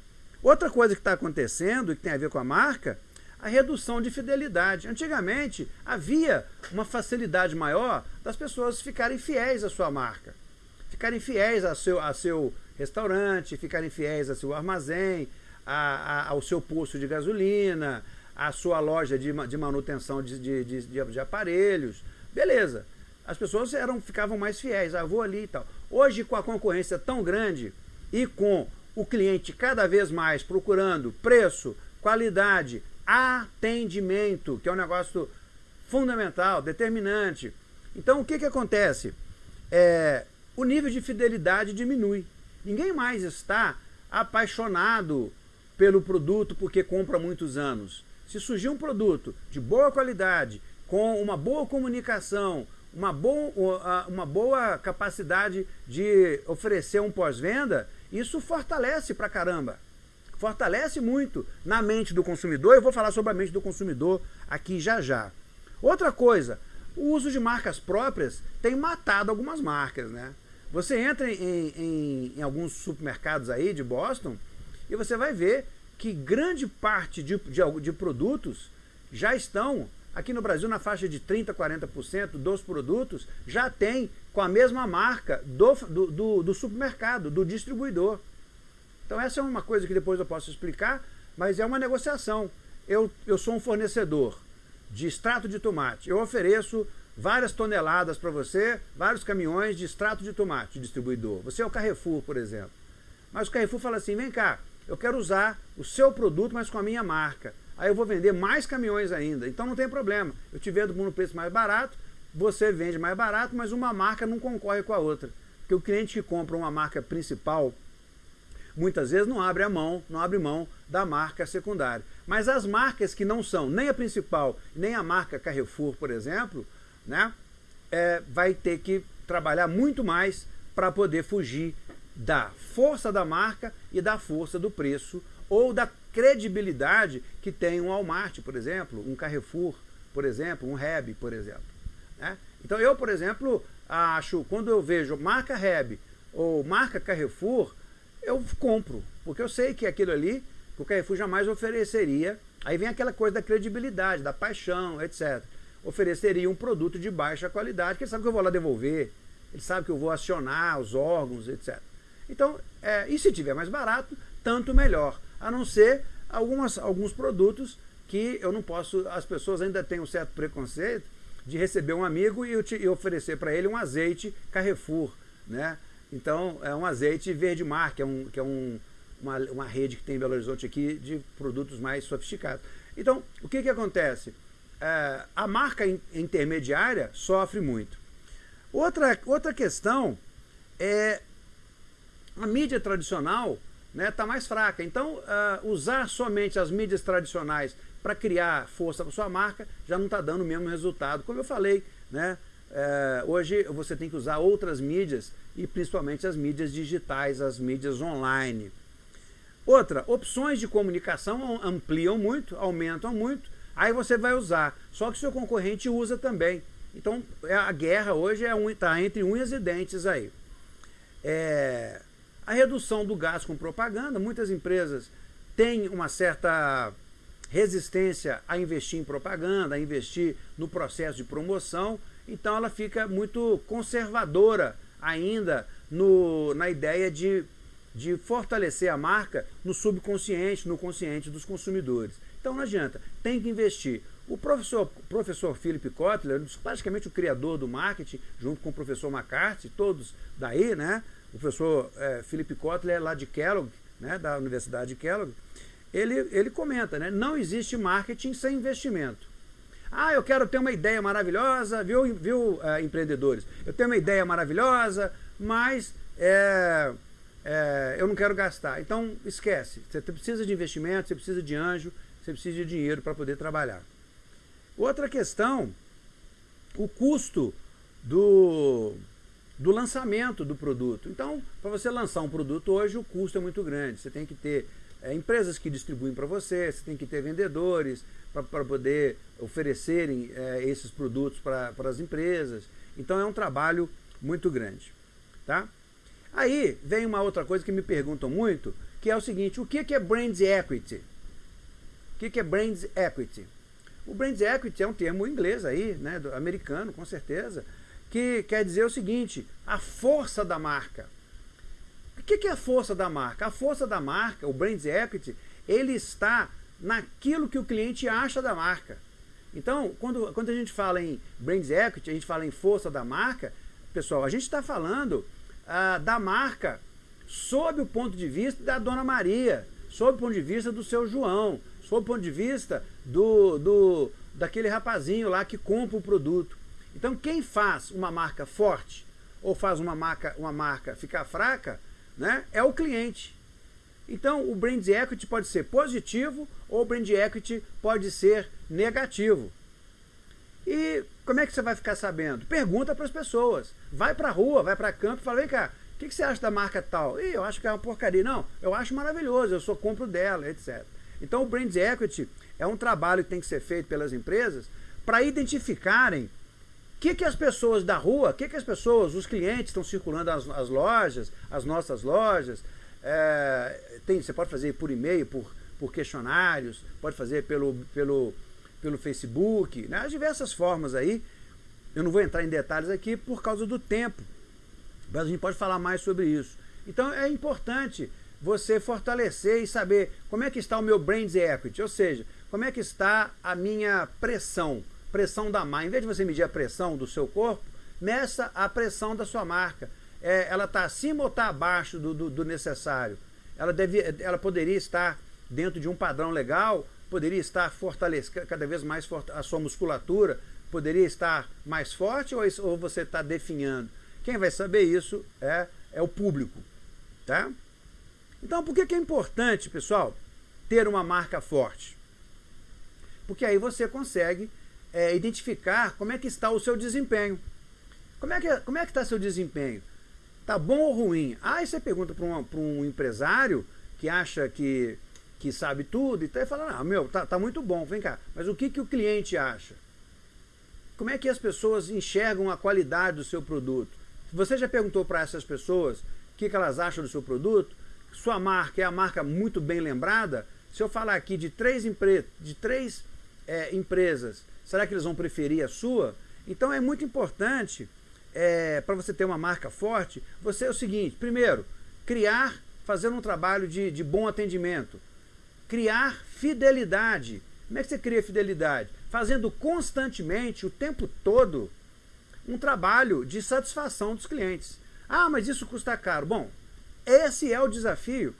outra coisa que está acontecendo, que tem a ver com a marca, a redução de fidelidade. Antigamente havia uma facilidade maior das pessoas ficarem fiéis à sua marca. Ficarem fiéis ao seu, ao seu restaurante, ficarem fiéis ao seu armazém, a, a, ao seu posto de gasolina, à sua loja de, de manutenção de, de, de, aparelhos. Beleza. As pessoas eram, ficavam mais fiéis, ah, vou ali e tal. Hoje, com a concorrência tão grande e com o cliente cada vez mais procurando preço, qualidade, atendimento, que é um negócio fundamental, determinante. Então, o que, que acontece? É, o nível de fidelidade diminui. Ninguém mais está apaixonado pelo produto porque compra há muitos anos. Se surgir um produto de boa qualidade, com uma boa comunicação, uma boa, uma boa capacidade de oferecer um pós-venda, isso fortalece pra caramba. Fortalece muito na mente do consumidor. Eu vou falar sobre a mente do consumidor aqui já já. Outra coisa, o uso de marcas próprias tem matado algumas marcas, né? Você entra em, em, em alguns supermercados aí de Boston, e você vai ver que grande parte de, de, de produtos já estão aqui no Brasil na faixa de 30%, 40% dos produtos já tem com a mesma marca do, do, do, do, supermercado, do distribuidor. Então essa é uma coisa que depois eu posso explicar, mas é uma negociação. Eu, eu sou um fornecedor de extrato de tomate, eu ofereço várias toneladas para você, vários caminhões de extrato de tomate, distribuidor. Você é o Carrefour, por exemplo. Mas o Carrefour fala assim, vem cá, eu quero usar o seu produto, mas com a minha marca. Aí eu vou vender mais caminhões ainda. Então não tem problema. Eu te vendo por um preço mais barato, você vende mais barato, mas uma marca não concorre com a outra. Porque o cliente que compra uma marca principal, muitas vezes não abre a mão, não abre mão da marca secundária. Mas as marcas que não são nem a principal, nem a marca Carrefour, por exemplo, né, é, vai ter que trabalhar muito mais para poder fugir da força da marca e da força do preço ou da credibilidade que tem um Walmart, por exemplo, um Carrefour, por exemplo, um Reb, por exemplo. Né? Então eu, por exemplo, acho, quando eu vejo marca Reb ou marca Carrefour, eu compro, porque eu sei que aquilo ali, o Carrefour jamais ofereceria, aí vem aquela coisa da credibilidade, da paixão, etc. Ofereceria um produto de baixa qualidade, que ele sabe que eu vou lá devolver, ele sabe que eu vou acionar os órgãos, etc. Então, é, e se tiver mais barato, tanto melhor. A não ser algumas, alguns produtos que eu não posso, as pessoas ainda têm um certo preconceito de receber um amigo e, e oferecer para ele um azeite Carrefour, né? Então, é um azeite Verde Mar, que é, um, que é um, uma, uma rede que tem em Belo Horizonte aqui de produtos mais sofisticados. Então, o que que acontece? é, a marca intermediária sofre muito. Outra, outra questão é a mídia tradicional está né, tá mais fraca. Então, uh, usar somente as mídias tradicionais para criar força para sua marca já não está dando o mesmo resultado. Como eu falei, né, uh, hoje você tem que usar outras mídias e principalmente as mídias digitais, as mídias online. Outra, opções de comunicação ampliam muito, aumentam muito, aí você vai usar. Só que seu concorrente usa também. Então é, a guerra hoje está é tá entre unhas e dentes aí. É, a redução do gasto com propaganda, muitas empresas têm uma certa resistência a investir em propaganda, a investir no processo de promoção, então ela fica muito conservadora ainda no, na ideia de, de fortalecer a marca no subconsciente, no consciente dos consumidores. Então não adianta, tem que investir. O professor, professor Philip Kotler, praticamente o criador do marketing, junto com o professor McCarthy, todos daí, né? O professor é, Philip Kotler, lá de Kellogg, né, da Universidade de Kellogg, ele, ele comenta, né? Não existe marketing sem investimento. Ah, eu quero ter uma ideia maravilhosa, viu, viu é, empreendedores? Eu tenho uma ideia maravilhosa, mas é, é, eu não quero gastar. Então, esquece. Você precisa de investimento, você precisa de anjo, você precisa de dinheiro para poder trabalhar. Outra questão, o custo do, do lançamento do produto. Então, para você lançar um produto hoje, o custo é muito grande. Você tem que ter é, empresas que distribuem para você, você tem que ter vendedores para poder oferecerem é, esses produtos para as empresas. Então, é um trabalho muito grande. Tá? Aí vem uma outra coisa que me perguntam muito, que é o seguinte, o que é Brand Equity? O que é Brand Equity? O Brand Equity é um termo inglês aí, né, americano, com certeza, que quer dizer o seguinte, a força da marca. O que é a força da marca? A força da marca, o Brand Equity, ele está naquilo que o cliente acha da marca. Então, quando, quando a gente fala em Brand Equity, a gente fala em força da marca, pessoal, a gente está falando ah, da marca sob o ponto de vista da Dona Maria, sob o ponto de vista do seu João, sob o ponto de vista do, do, daquele rapazinho lá que compra o produto. Então quem faz uma marca forte ou faz uma marca, uma marca ficar fraca né, é o cliente. Então o brand equity pode ser positivo ou o brand equity pode ser negativo. E como é que você vai ficar sabendo? Pergunta para as pessoas. Vai para a rua, vai para campo e fala, vem cá, o que, que, você acha da marca tal? Ih, eu acho que é uma porcaria. Não, eu acho maravilhoso, eu sou compro dela, etc. Então o Brand Equity é um trabalho que tem que ser feito pelas empresas para identificarem que, que as pessoas da rua, o que, que as pessoas, os clientes estão circulando as, as lojas, as nossas lojas. É, tem, você pode fazer por e-mail, por, por questionários, pode fazer pelo, pelo, pelo Facebook, né? as diversas formas aí. Eu não vou entrar em detalhes aqui por causa do tempo, mas a gente pode falar mais sobre isso. Então é importante você fortalecer e saber como é que está o meu brand equity, ou seja, como é que está a minha pressão, pressão da marca. Em vez de você medir a pressão do seu corpo, meça a pressão da sua marca. É, ela está acima ou está abaixo do, do, do, necessário? Ela, deve, ela poderia estar dentro de um padrão legal, poderia estar fortalecendo cada vez mais a sua musculatura, poderia estar mais forte ou, ou você está definhando? Quem vai saber isso é, é o público. Tá? Então, por que, que é importante, pessoal, ter uma marca forte? Porque aí você consegue é, identificar como é que está o seu desempenho. Como é que como é que está seu desempenho? Está bom ou ruim? Aí você pergunta para um, um empresário que acha que, que sabe tudo, e tá, fala, não, meu, tá, tá muito bom, vem cá. Mas o que, que o cliente acha? Como é que as pessoas enxergam a qualidade do seu produto? Você já perguntou para essas pessoas o que, que elas acham do seu produto? sua marca é a marca muito bem lembrada, se eu falar aqui de três, empre de três é, empresas, será que eles vão preferir a sua? Então é muito importante, é, para você ter uma marca forte, você é o seguinte, primeiro, criar, fazer um trabalho de, de bom atendimento, criar fidelidade. Como é que você cria fidelidade? Fazendo constantemente, o tempo todo, um trabalho de satisfação dos clientes. Ah, mas isso custa caro. Bom, esse é o desafio,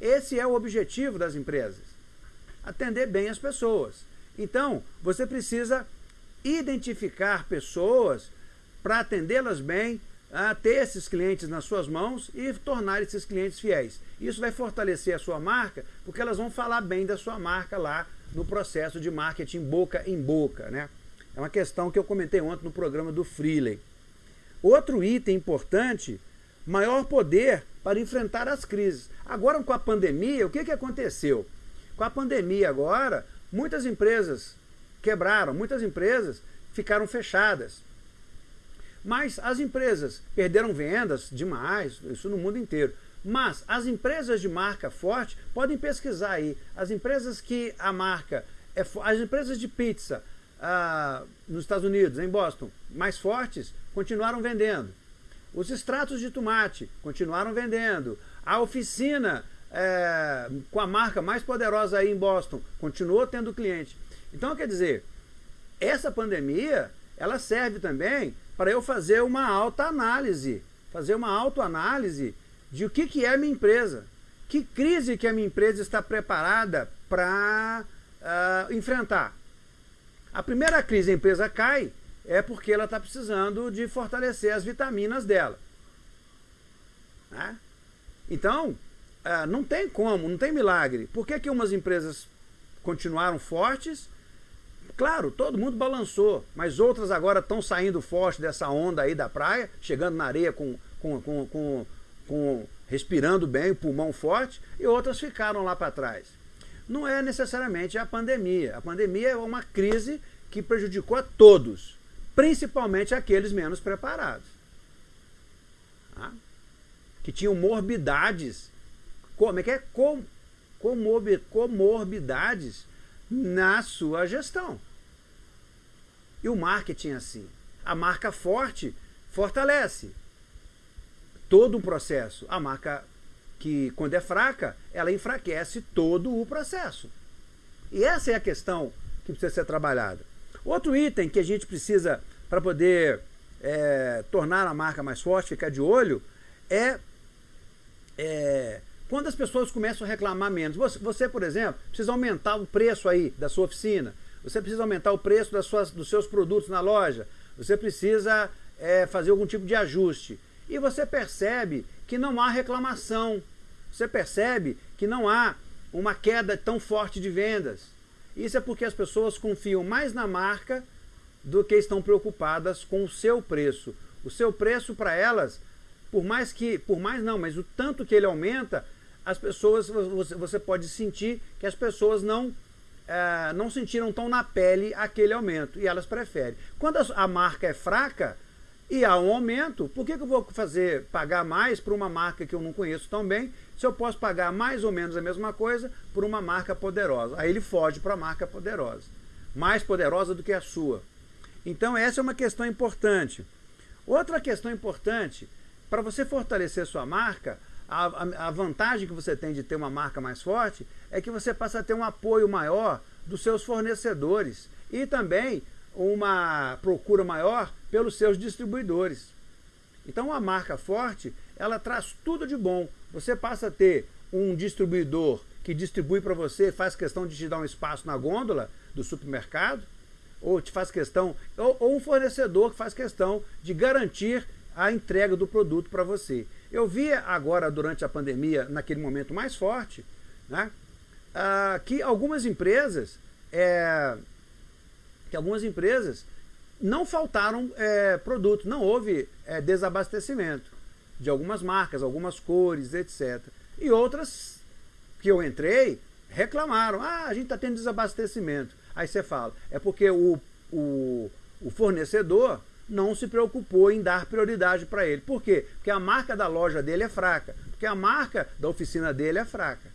esse é o objetivo das empresas. Atender bem as pessoas. Então, você precisa identificar pessoas para atendê-las bem, a ter esses clientes nas suas mãos e tornar esses clientes fiéis. Isso vai fortalecer a sua marca, porque elas vão falar bem da sua marca lá no processo de marketing boca em boca. Né? É uma questão que eu comentei ontem no programa do Freeley. Outro item importante, maior poder para enfrentar as crises. Agora com a pandemia, o que, que aconteceu? Com a pandemia agora, muitas empresas quebraram, muitas empresas ficaram fechadas. Mas as empresas perderam vendas demais, isso no mundo inteiro. Mas as empresas de marca forte, podem pesquisar aí, as empresas que a marca, é, as empresas de pizza ah, nos Estados Unidos, em Boston, mais fortes, continuaram vendendo. Os extratos de tomate continuaram vendendo. A oficina é, com a marca mais poderosa aí em Boston continuou tendo cliente. Então, quer dizer, essa pandemia, ela serve também para eu fazer uma autoanálise, fazer uma autoanálise de o que, que é a minha empresa. Que crise que a minha empresa está preparada para uh, enfrentar. A primeira crise a empresa cai é porque ela está precisando de fortalecer as vitaminas dela. Né? Então, uh, não tem como, não tem milagre. Por que, que umas empresas continuaram fortes Claro, todo mundo balançou, mas outras agora estão saindo forte dessa onda aí da praia, chegando na areia com, com, com, com, com respirando bem, pulmão forte, e outras ficaram lá para trás. Não é necessariamente a pandemia. A pandemia é uma crise que prejudicou a todos, principalmente aqueles menos preparados. Tá? Que tinham morbidades, como é que é? Com, comorbidades na sua gestão. E o marketing é assim. A marca forte fortalece todo o processo. A marca que, quando é fraca, ela enfraquece todo o processo. E essa é a questão que precisa ser trabalhada. Outro item que a gente precisa, para poder é, tornar a marca mais forte, ficar de olho, é, é, quando as pessoas começam a reclamar menos. Você, por exemplo, precisa aumentar o preço aí da sua oficina você precisa aumentar o preço das suas, dos seus produtos na loja, você precisa é, fazer algum tipo de ajuste. E você percebe que não há reclamação, você percebe que não há uma queda tão forte de vendas. Isso é porque as pessoas confiam mais na marca do que estão preocupadas com o seu preço. O seu preço para elas, por mais que, por mais não, mas o tanto que ele aumenta, as pessoas, você, pode sentir que as pessoas não é, não sentiram tão na pele aquele aumento e elas preferem. Quando a, marca é fraca e há um aumento, por que, que eu vou fazer pagar mais por uma marca que eu não conheço tão bem, se eu posso pagar mais ou menos a mesma coisa por uma marca poderosa? Aí ele foge para a marca poderosa, mais poderosa do que a sua. Então essa é uma questão importante. Outra questão importante, para você fortalecer sua marca, a, a, vantagem que você tem de ter uma marca mais forte é que você passa a ter um apoio maior dos seus fornecedores e também uma procura maior pelos seus distribuidores. Então a marca forte, ela traz tudo de bom. Você passa a ter um distribuidor que distribui para você, faz questão de te dar um espaço na gôndola do supermercado, ou te faz questão, ou, ou um fornecedor que faz questão de garantir a entrega do produto para você. Eu vi agora, durante a pandemia, naquele momento mais forte, né, ah, que algumas empresas, é, que algumas empresas não faltaram é, produtos, não houve é, desabastecimento de algumas marcas, algumas cores, etc. E outras que eu entrei reclamaram, ah, a gente está tendo desabastecimento. Aí você fala, é porque o, o, o fornecedor não se preocupou em dar prioridade para ele. Por quê? Porque a marca da loja dele é fraca, porque a marca da oficina dele é fraca.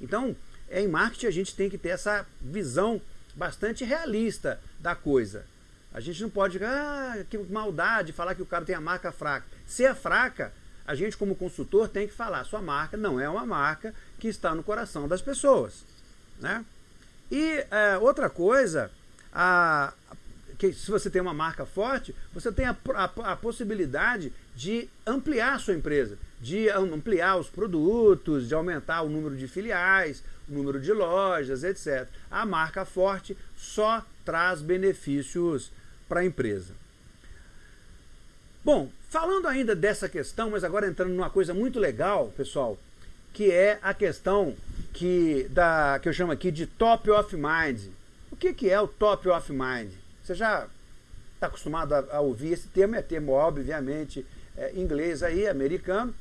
Então, em marketing a gente tem que ter essa visão bastante realista da coisa. A gente não pode, ah, que maldade falar que o cara tem a marca fraca. Se é fraca, a gente como consultor tem que falar, sua marca não é uma marca que está no coração das pessoas. Né? E é, outra coisa, a, que se você tem uma marca forte, você tem a, a, a, possibilidade de ampliar a sua empresa, de ampliar os produtos, de aumentar o número de filiais, número de lojas, etc. A marca forte só traz benefícios para a empresa. Bom, falando ainda dessa questão, mas agora entrando numa coisa muito legal, pessoal, que é a questão que, da, que eu chamo aqui de top of mind. O que, que é o top of mind? Você já está acostumado a, a, ouvir esse termo, é termo obviamente é, inglês aí, americano,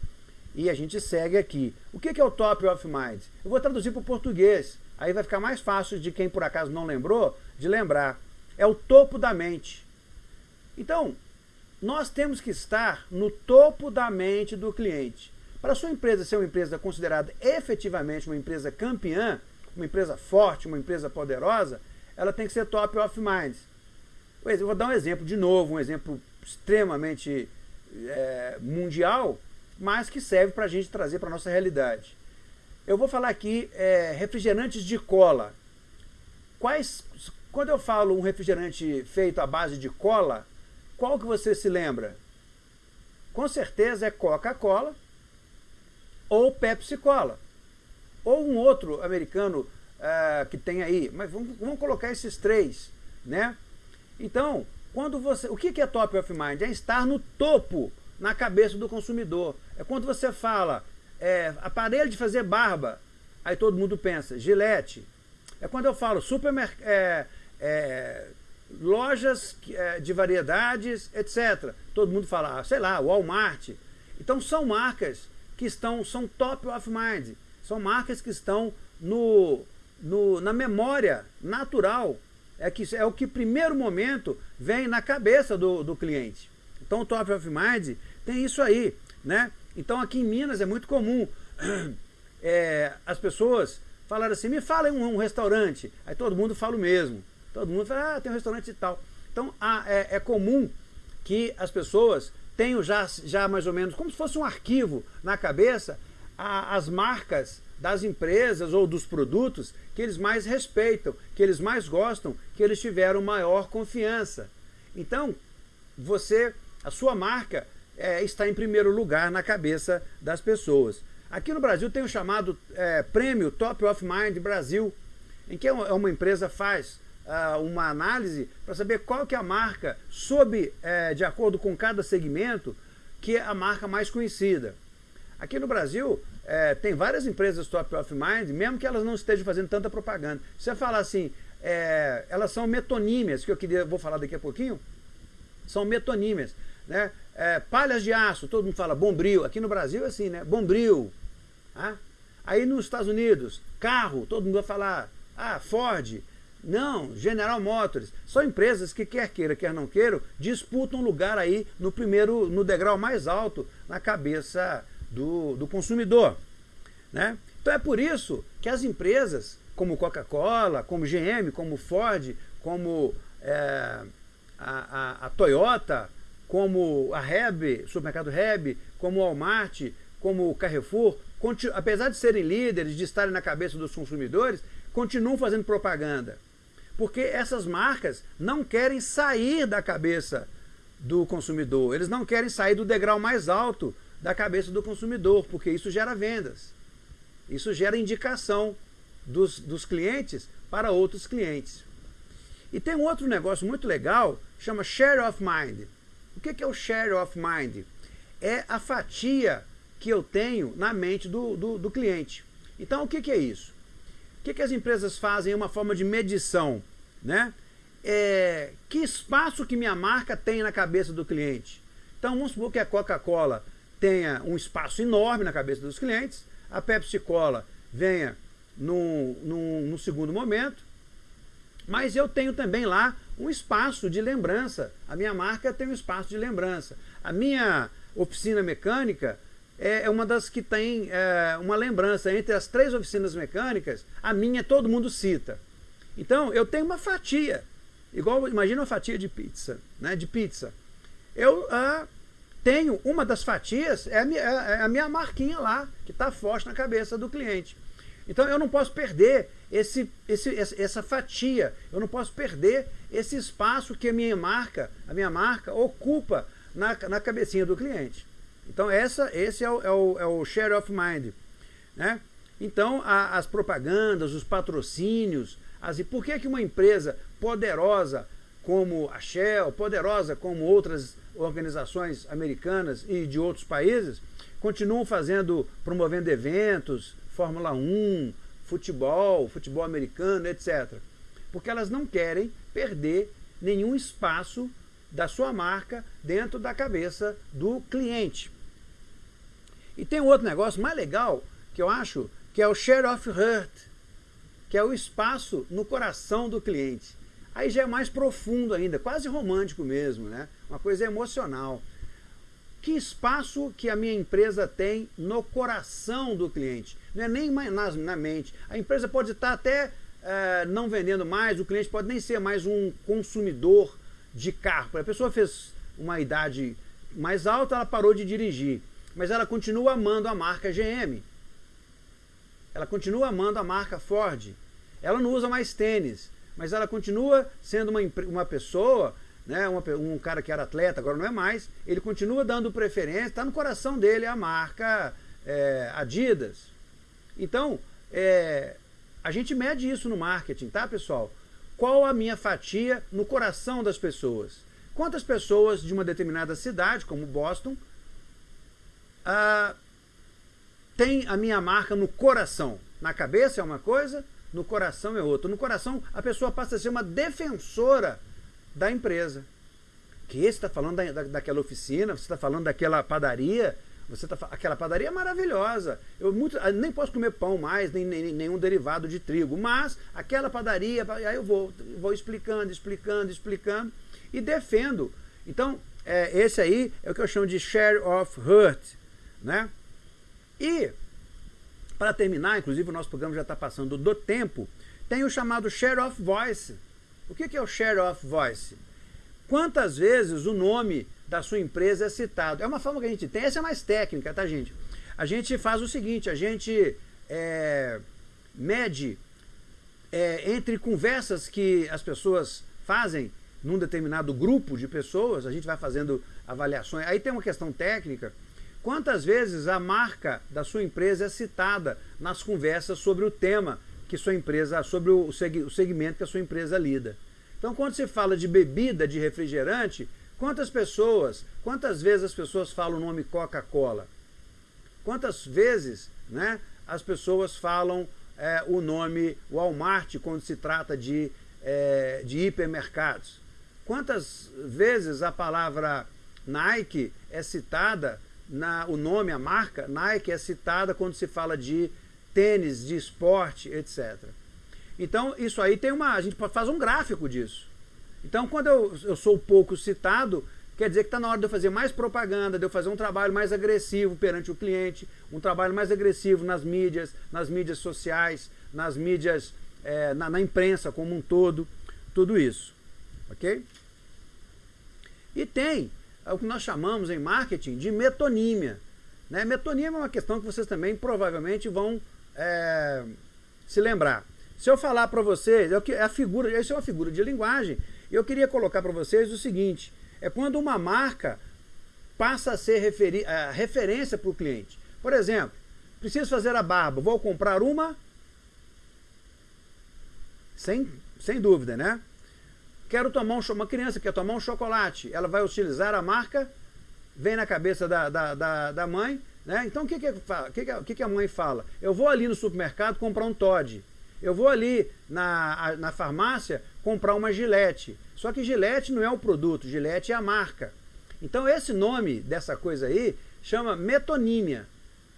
e a gente segue aqui. O que, que é o top of mind? Eu vou traduzir para o português, aí vai ficar mais fácil de quem por acaso não lembrou, de lembrar. É o topo da mente. Então, nós temos que estar no topo da mente do cliente. Para a sua empresa ser uma empresa considerada efetivamente uma empresa campeã, uma empresa forte, uma empresa poderosa, ela tem que ser top of mind. Eu vou dar um exemplo de novo, um exemplo extremamente é, mundial, mas que serve para a gente trazer para a nossa realidade. Eu vou falar aqui é, refrigerantes de cola. Quais, quando eu falo um refrigerante feito à base de cola, qual que você se lembra? Com certeza é Coca-Cola ou Pepsi-Cola. Ou um outro americano uh, que tem aí. Mas vamos, vamos, colocar esses três. Né? Então, quando você, o que é top of mind? É estar no topo na cabeça do consumidor. É quando você fala é, aparelho de fazer barba, aí todo mundo pensa, gilete. É quando eu falo supermercado, é, é, lojas é, de variedades, etc. Todo mundo fala, ah, sei lá, Walmart. Então são marcas que estão, são top of mind, são marcas que estão no, no, na memória natural, é, que, é o que primeiro momento vem na cabeça do, do cliente. Então o top of mind tem isso aí, né? Então aqui em Minas é muito comum é, as pessoas falarem assim, me fala um, um restaurante, aí todo mundo fala o mesmo. Todo mundo fala, ah, tem um restaurante e tal. Então é, é, comum que as pessoas tenham já, já mais ou menos, como se fosse um arquivo na cabeça, a, as marcas das empresas ou dos produtos que eles mais respeitam, que eles mais gostam, que eles tiveram maior confiança. Então, você, a sua marca é, está em primeiro lugar na cabeça das pessoas. Aqui no Brasil tem o chamado é, Prêmio Top of Mind Brasil, em que uma empresa faz uh, uma análise para saber qual que é a marca, sob, é, de acordo com cada segmento, que é a marca mais conhecida. Aqui no Brasil, é, tem várias empresas top of mind, mesmo que elas não estejam fazendo tanta propaganda. Se você falar assim, é, elas são metonímias, que eu queria, vou falar daqui a pouquinho, são metonímias. Né? É, palhas de aço, todo mundo fala bombril. Aqui no Brasil é assim, né? Bombril. Ah? Aí nos Estados Unidos, carro, todo mundo vai falar, ah, Ford. Não, General Motors. São empresas que, quer queira, quer não queira, disputam lugar aí no primeiro, no degrau mais alto na cabeça do, do consumidor. Né? Então é por isso que as empresas, como Coca-Cola, como GM, como Ford, como é, a, a, a, Toyota, como a Reb, supermercado Reb, como o Walmart, como o Carrefour, apesar de serem líderes, de estarem na cabeça dos consumidores, continuam fazendo propaganda. Porque essas marcas não querem sair da cabeça do consumidor, eles não querem sair do degrau mais alto da cabeça do consumidor, porque isso gera vendas. Isso gera indicação dos, dos clientes para outros clientes. E tem um outro negócio muito legal, chama Share of Mind. O que é o Share of Mind? É a fatia que eu tenho na mente do, do, do cliente. Então, o que, é isso? O que, as empresas fazem? É uma forma de medição. Né? É, que espaço que minha marca tem na cabeça do cliente? Então, vamos supor que a Coca-Cola tenha um espaço enorme na cabeça dos clientes, a Pepsi Cola venha no segundo momento, mas eu tenho também lá um espaço de lembrança. A minha marca tem um espaço de lembrança. A minha oficina mecânica é, é uma das que tem é, uma lembrança. Entre as três oficinas mecânicas, a minha todo mundo cita. Então, eu tenho uma fatia. Igual, imagina uma fatia de pizza, né, de pizza. Eu ah, tenho uma das fatias, é a, minha, é, é a minha marquinha lá, que está forte na cabeça do cliente. Então eu não posso perder esse, esse, essa fatia, eu não posso perder esse espaço que a minha marca, a minha marca ocupa na, na cabecinha do cliente. Então essa, esse é o, é, o, é o share of mind. Né? Então, a, as propagandas, os patrocínios, as, por que, que uma empresa poderosa como a Shell, poderosa como outras organizações americanas e de outros países, continuam fazendo, promovendo eventos, Fórmula 1, futebol, futebol americano, etc. Porque elas não querem perder nenhum espaço da sua marca dentro da cabeça do cliente. E tem um outro negócio mais legal que eu acho que é o share of heart, que é o espaço no coração do cliente. Aí já é mais profundo ainda, quase romântico mesmo, né? Uma coisa emocional. Que espaço que a minha empresa tem no coração do cliente? Não é nem na, na mente. A empresa pode estar até é, não vendendo mais, o cliente pode nem ser mais um consumidor de carro. A pessoa fez uma idade mais alta, ela parou de dirigir. Mas ela continua amando a marca GM. Ela continua amando a marca Ford. Ela não usa mais tênis, mas ela continua sendo uma, uma pessoa, né, uma, um cara que era atleta, agora não é mais, ele continua dando preferência, está no coração dele a marca é, Adidas. Então, é, a gente mede isso no marketing, tá pessoal? Qual a minha fatia no coração das pessoas? Quantas pessoas de uma determinada cidade, como Boston, ah, tem a minha marca no coração. Na cabeça é uma coisa, no coração é outra. No coração, a pessoa passa a ser uma defensora da empresa. Que você está falando da, da, daquela oficina, você está falando daquela padaria, você tá, aquela padaria é maravilhosa. Eu muito, nem posso comer pão mais, nem, nem nenhum derivado de trigo, mas aquela padaria, aí eu vou, vou explicando, explicando, explicando e defendo. Então, é, esse aí é o que eu chamo de share of hurt. Né? E, para terminar, inclusive o nosso programa já está passando do tempo, tem o chamado share of voice. O que, é o share of voice? Quantas vezes o nome da sua empresa é citado? É uma forma que a gente tem, essa é mais técnica, tá gente? A gente faz o seguinte, a gente é, mede é, entre conversas que as pessoas fazem num determinado grupo de pessoas, a gente vai fazendo avaliações. Aí tem uma questão técnica, Quantas vezes a marca da sua empresa é citada nas conversas sobre o tema que sua empresa, sobre o segmento que a sua empresa lida? Então, quando se fala de bebida, de refrigerante, quantas pessoas, quantas vezes as pessoas falam o nome Coca-Cola? Quantas vezes né, as pessoas falam é, o nome Walmart quando se trata de, é, de hipermercados? Quantas vezes a palavra Nike é citada na, o nome, a marca Nike é citada quando se fala de tênis, de esporte, etc. Então, isso aí tem uma. A gente faz um gráfico disso. Então, quando eu, eu sou pouco citado, quer dizer que está na hora de eu fazer mais propaganda, de eu fazer um trabalho mais agressivo perante o cliente, um trabalho mais agressivo nas mídias, nas mídias sociais, nas mídias, é, na, na imprensa como um todo, tudo isso. Ok? E tem o que nós chamamos em marketing de metonímia. Né? Metonímia é uma questão que vocês também provavelmente vão é, se lembrar. Se eu falar para vocês, é, é a figura, isso é uma figura de linguagem, eu queria colocar para vocês o seguinte, é quando uma marca passa a ser referi, referência para o cliente. Por exemplo, preciso fazer a barba, vou comprar uma? Sem, sem dúvida, né? Quero tomar um uma criança quer tomar um chocolate, ela vai utilizar a marca, vem na cabeça da, da, da, da mãe, né? Então o que, que, que, que, que a mãe fala? Eu vou ali no supermercado comprar um Todd. Eu vou ali na, na farmácia comprar uma Gillette. Só que Gillette não é o produto, Gillette é a marca. Então esse nome dessa coisa aí chama metonímia.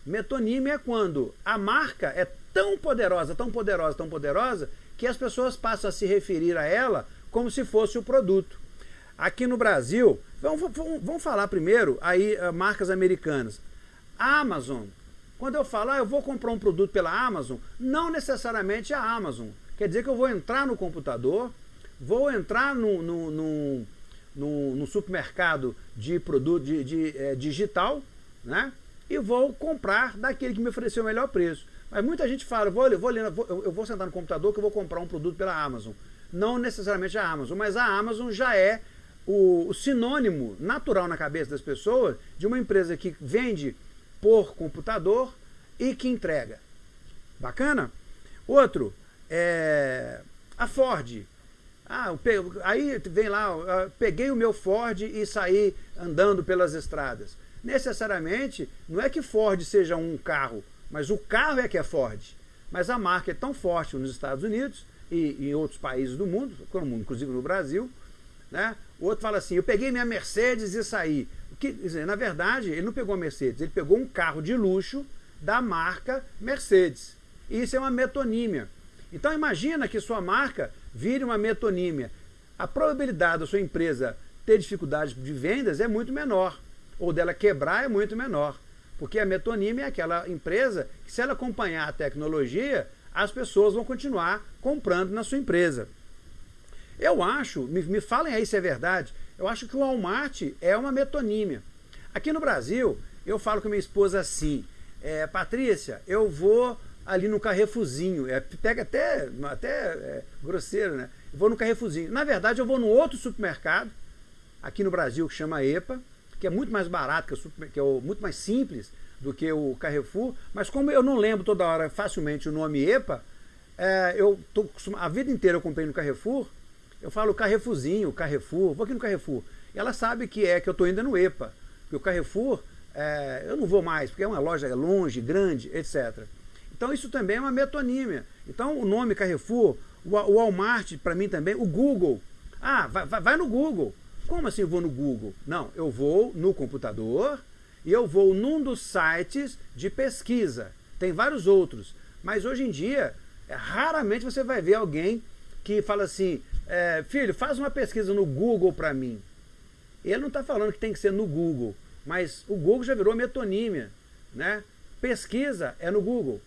Metonímia é quando a marca é tão poderosa, tão poderosa, tão poderosa, que as pessoas passam a se referir a ela como se fosse o produto. Aqui no Brasil, vamos, vamos, falar primeiro aí uh, marcas americanas. A Amazon, quando eu falo, ah, eu vou comprar um produto pela Amazon, não necessariamente a Amazon. Quer dizer que eu vou entrar no computador, vou entrar no, no, no, no, no supermercado de produto de, de é, digital, né? E vou comprar daquele que me ofereceu o melhor preço. Mas muita gente fala, vou, eu, vou, eu vou sentar no computador que eu vou comprar um produto pela Amazon não necessariamente a Amazon, mas a Amazon já é o, o sinônimo natural na cabeça das pessoas de uma empresa que vende por computador e que entrega. Bacana? Outro, é, a Ford. Ah, aí vem lá, peguei o meu Ford e saí andando pelas estradas. Necessariamente, não é que Ford seja um carro, mas o carro é que é Ford. Mas a marca é tão forte nos Estados Unidos e em outros países do mundo, inclusive no Brasil, né? O outro fala assim, eu peguei minha Mercedes e saí. Que, na verdade, ele não pegou a Mercedes, ele pegou um carro de luxo da marca Mercedes. Isso é uma metonímia. Então imagina que sua marca vire uma metonímia. A probabilidade da sua empresa ter dificuldades de vendas é muito menor, ou dela quebrar é muito menor. Porque a metonímia é aquela empresa que, se ela acompanhar a tecnologia, as pessoas vão continuar comprando na sua empresa. Eu acho, me, me falem aí se é verdade, eu acho que o Walmart é uma metonímia. Aqui no Brasil, eu falo com minha esposa assim, é, Patrícia, eu vou ali no Carrefourzinho, é, pega até, até é, grosseiro, né? Eu vou no Carrefourzinho. Na verdade, eu vou no outro supermercado, aqui no Brasil, que chama EPA, que é muito mais barato, que é, super, que é o, muito mais simples do que o Carrefour, mas como eu não lembro toda hora facilmente o nome EPA, é, eu tô, a vida inteira eu comprei no Carrefour, eu falo Carrefourzinho, Carrefour, vou aqui no Carrefour. E ela sabe que é que eu estou indo no EPA, porque o Carrefour, é, eu não vou mais, porque é uma loja longe, grande, etc. Então isso também é uma metonímia. Então o nome Carrefour, o Walmart para mim também, o Google. Ah, vai, vai no Google. Como assim eu vou no Google? Não, eu vou no computador e eu vou num dos sites de pesquisa. Tem vários outros. Mas hoje em dia, é, raramente você vai ver alguém que fala assim, é, filho, faz uma pesquisa no Google para mim. Ele não está falando que tem que ser no Google, mas o Google já virou metonímia. Né? Pesquisa é no Google.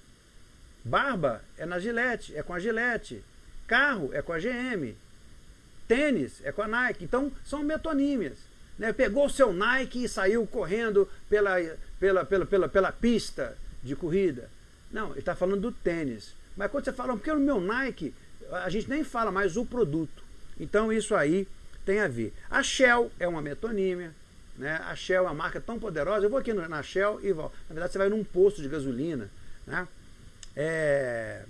Barba é na Gillette, é com a Gillette. Carro é com a GM. Tênis é com a Nike. Então, são metonímias. Né? Pegou o seu Nike e saiu correndo pela, pela, pela, pela, pela pista de corrida. Não, ele está falando do tênis. Mas quando você fala, porque no meu Nike, a gente nem fala mais o produto. Então, isso aí tem a ver. A Shell é uma metonímia. Né? A Shell é uma marca tão poderosa. Eu vou aqui na Shell e volto. Na verdade, você vai num posto de gasolina. Né? É,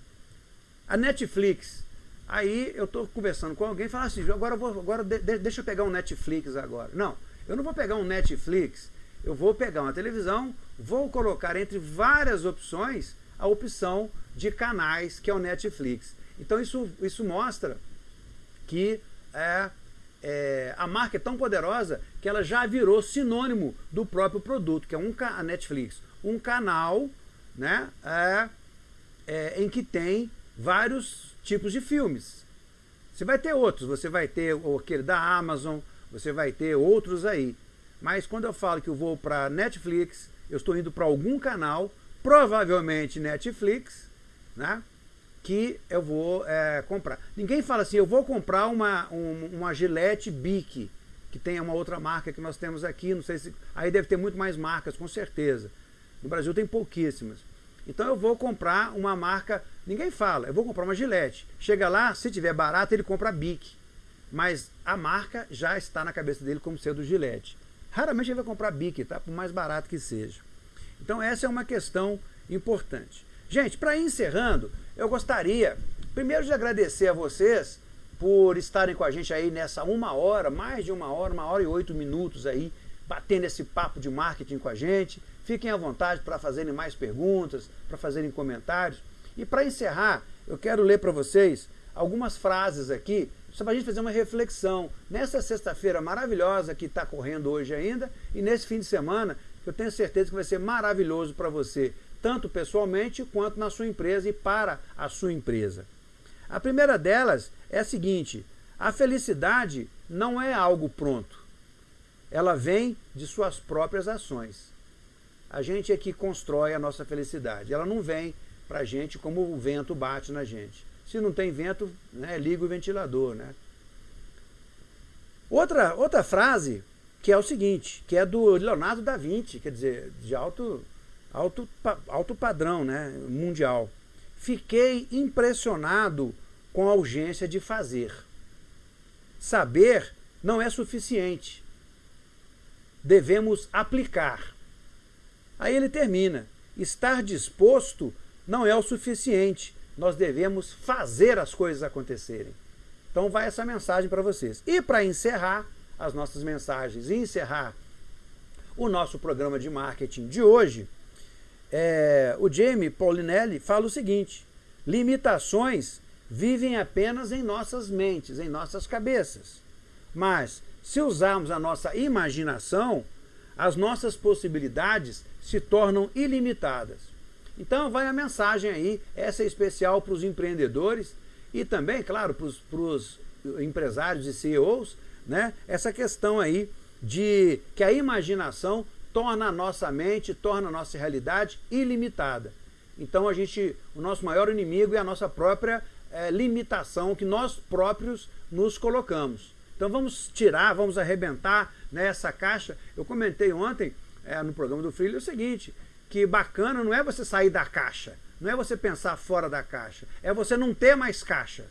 a Netflix. Aí eu estou conversando com alguém e falo assim, agora, vou, agora de, deixa eu pegar um Netflix agora. Não, eu não vou pegar um Netflix, eu vou pegar uma televisão, vou colocar entre várias opções a opção de canais, que é o Netflix. Então isso, isso mostra que é, é, a marca é tão poderosa que ela já virou sinônimo do próprio produto, que é um, a Netflix. Um canal né, é, é, em que tem vários tipos de filmes. Você vai ter outros, você vai ter aquele da Amazon, você vai ter outros aí. Mas quando eu falo que eu vou para Netflix, eu estou indo para algum canal, provavelmente Netflix, né? que eu vou é, comprar. Ninguém fala assim, eu vou comprar uma, um, uma Gillette Bic, que tem uma outra marca que nós temos aqui, não sei se... Aí deve ter muito mais marcas, com certeza. No Brasil tem pouquíssimas. Então eu vou comprar uma marca, ninguém fala, eu vou comprar uma Gillette. Chega lá, se tiver barato, ele compra a Bic. Mas a marca já está na cabeça dele como sendo Gillette. Raramente ele vai comprar Bic, tá? Por mais barato que seja. Então essa é uma questão importante. Gente, para ir encerrando, eu gostaria primeiro de agradecer a vocês por estarem com a gente aí nessa uma hora, mais de uma hora, uma hora e oito minutos aí, batendo esse papo de marketing com a gente. Fiquem à vontade para fazerem mais perguntas, para fazerem comentários. E para encerrar, eu quero ler para vocês algumas frases aqui, só para a gente fazer uma reflexão. Nessa sexta-feira maravilhosa que está correndo hoje ainda, e nesse fim de semana, eu tenho certeza que vai ser maravilhoso para você, tanto pessoalmente quanto na sua empresa e para a sua empresa. A primeira delas é a seguinte, a felicidade não é algo pronto. Ela vem de suas próprias ações. A gente é que constrói a nossa felicidade. Ela não vem para a gente como o vento bate na gente. Se não tem vento, né, liga o ventilador. Né? Outra, outra frase que é o seguinte, que é do Leonardo da Vinci, quer dizer, de alto, alto, alto padrão né, mundial. Fiquei impressionado com a urgência de fazer. Saber não é suficiente. Devemos aplicar. Aí ele termina, estar disposto não é o suficiente. Nós devemos fazer as coisas acontecerem. Então vai essa mensagem para vocês. E para encerrar as nossas mensagens e encerrar o nosso programa de marketing de hoje, é, o Jamie Paulinelli fala o seguinte, limitações vivem apenas em nossas mentes, em nossas cabeças. Mas, se usarmos a nossa imaginação, as nossas possibilidades se tornam ilimitadas. Então vai a mensagem aí, essa é especial para os empreendedores e também, claro, para os empresários e CEOs, né? essa questão aí de que a imaginação torna a nossa mente, torna a nossa realidade ilimitada. Então a gente, o nosso maior inimigo é a nossa própria é, limitação que nós próprios nos colocamos. Então vamos tirar, vamos arrebentar nessa caixa. Eu comentei ontem é, no programa do Freely o seguinte, que bacana não é você sair da caixa, não é você pensar fora da caixa, é você não ter mais caixa.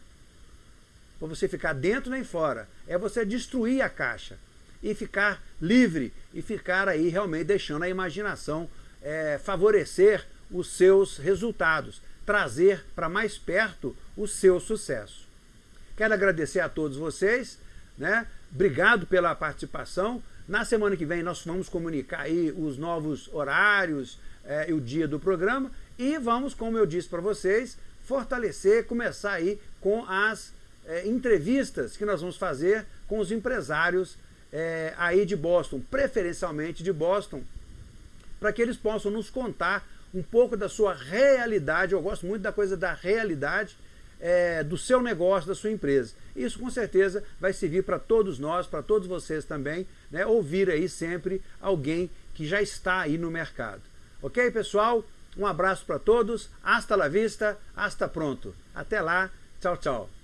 Ou você ficar dentro nem fora, é você destruir a caixa e ficar livre e ficar aí realmente deixando a imaginação é, favorecer os seus resultados, trazer para mais perto o seu sucesso. Quero agradecer a todos vocês, né? obrigado pela participação. Na semana que vem nós vamos comunicar aí os novos horários é, e o dia do programa e vamos, como eu disse para vocês, fortalecer, começar aí com as é, entrevistas que nós vamos fazer com os empresários é, aí de Boston, preferencialmente de Boston, para que eles possam nos contar um pouco da sua realidade, eu gosto muito da coisa da realidade, é, do seu negócio, da sua empresa. Isso com certeza vai servir para todos nós, para todos vocês também, né, ouvir aí sempre alguém que já está aí no mercado. Ok, pessoal? Um abraço para todos, hasta la vista, hasta pronto. Até lá, tchau, tchau.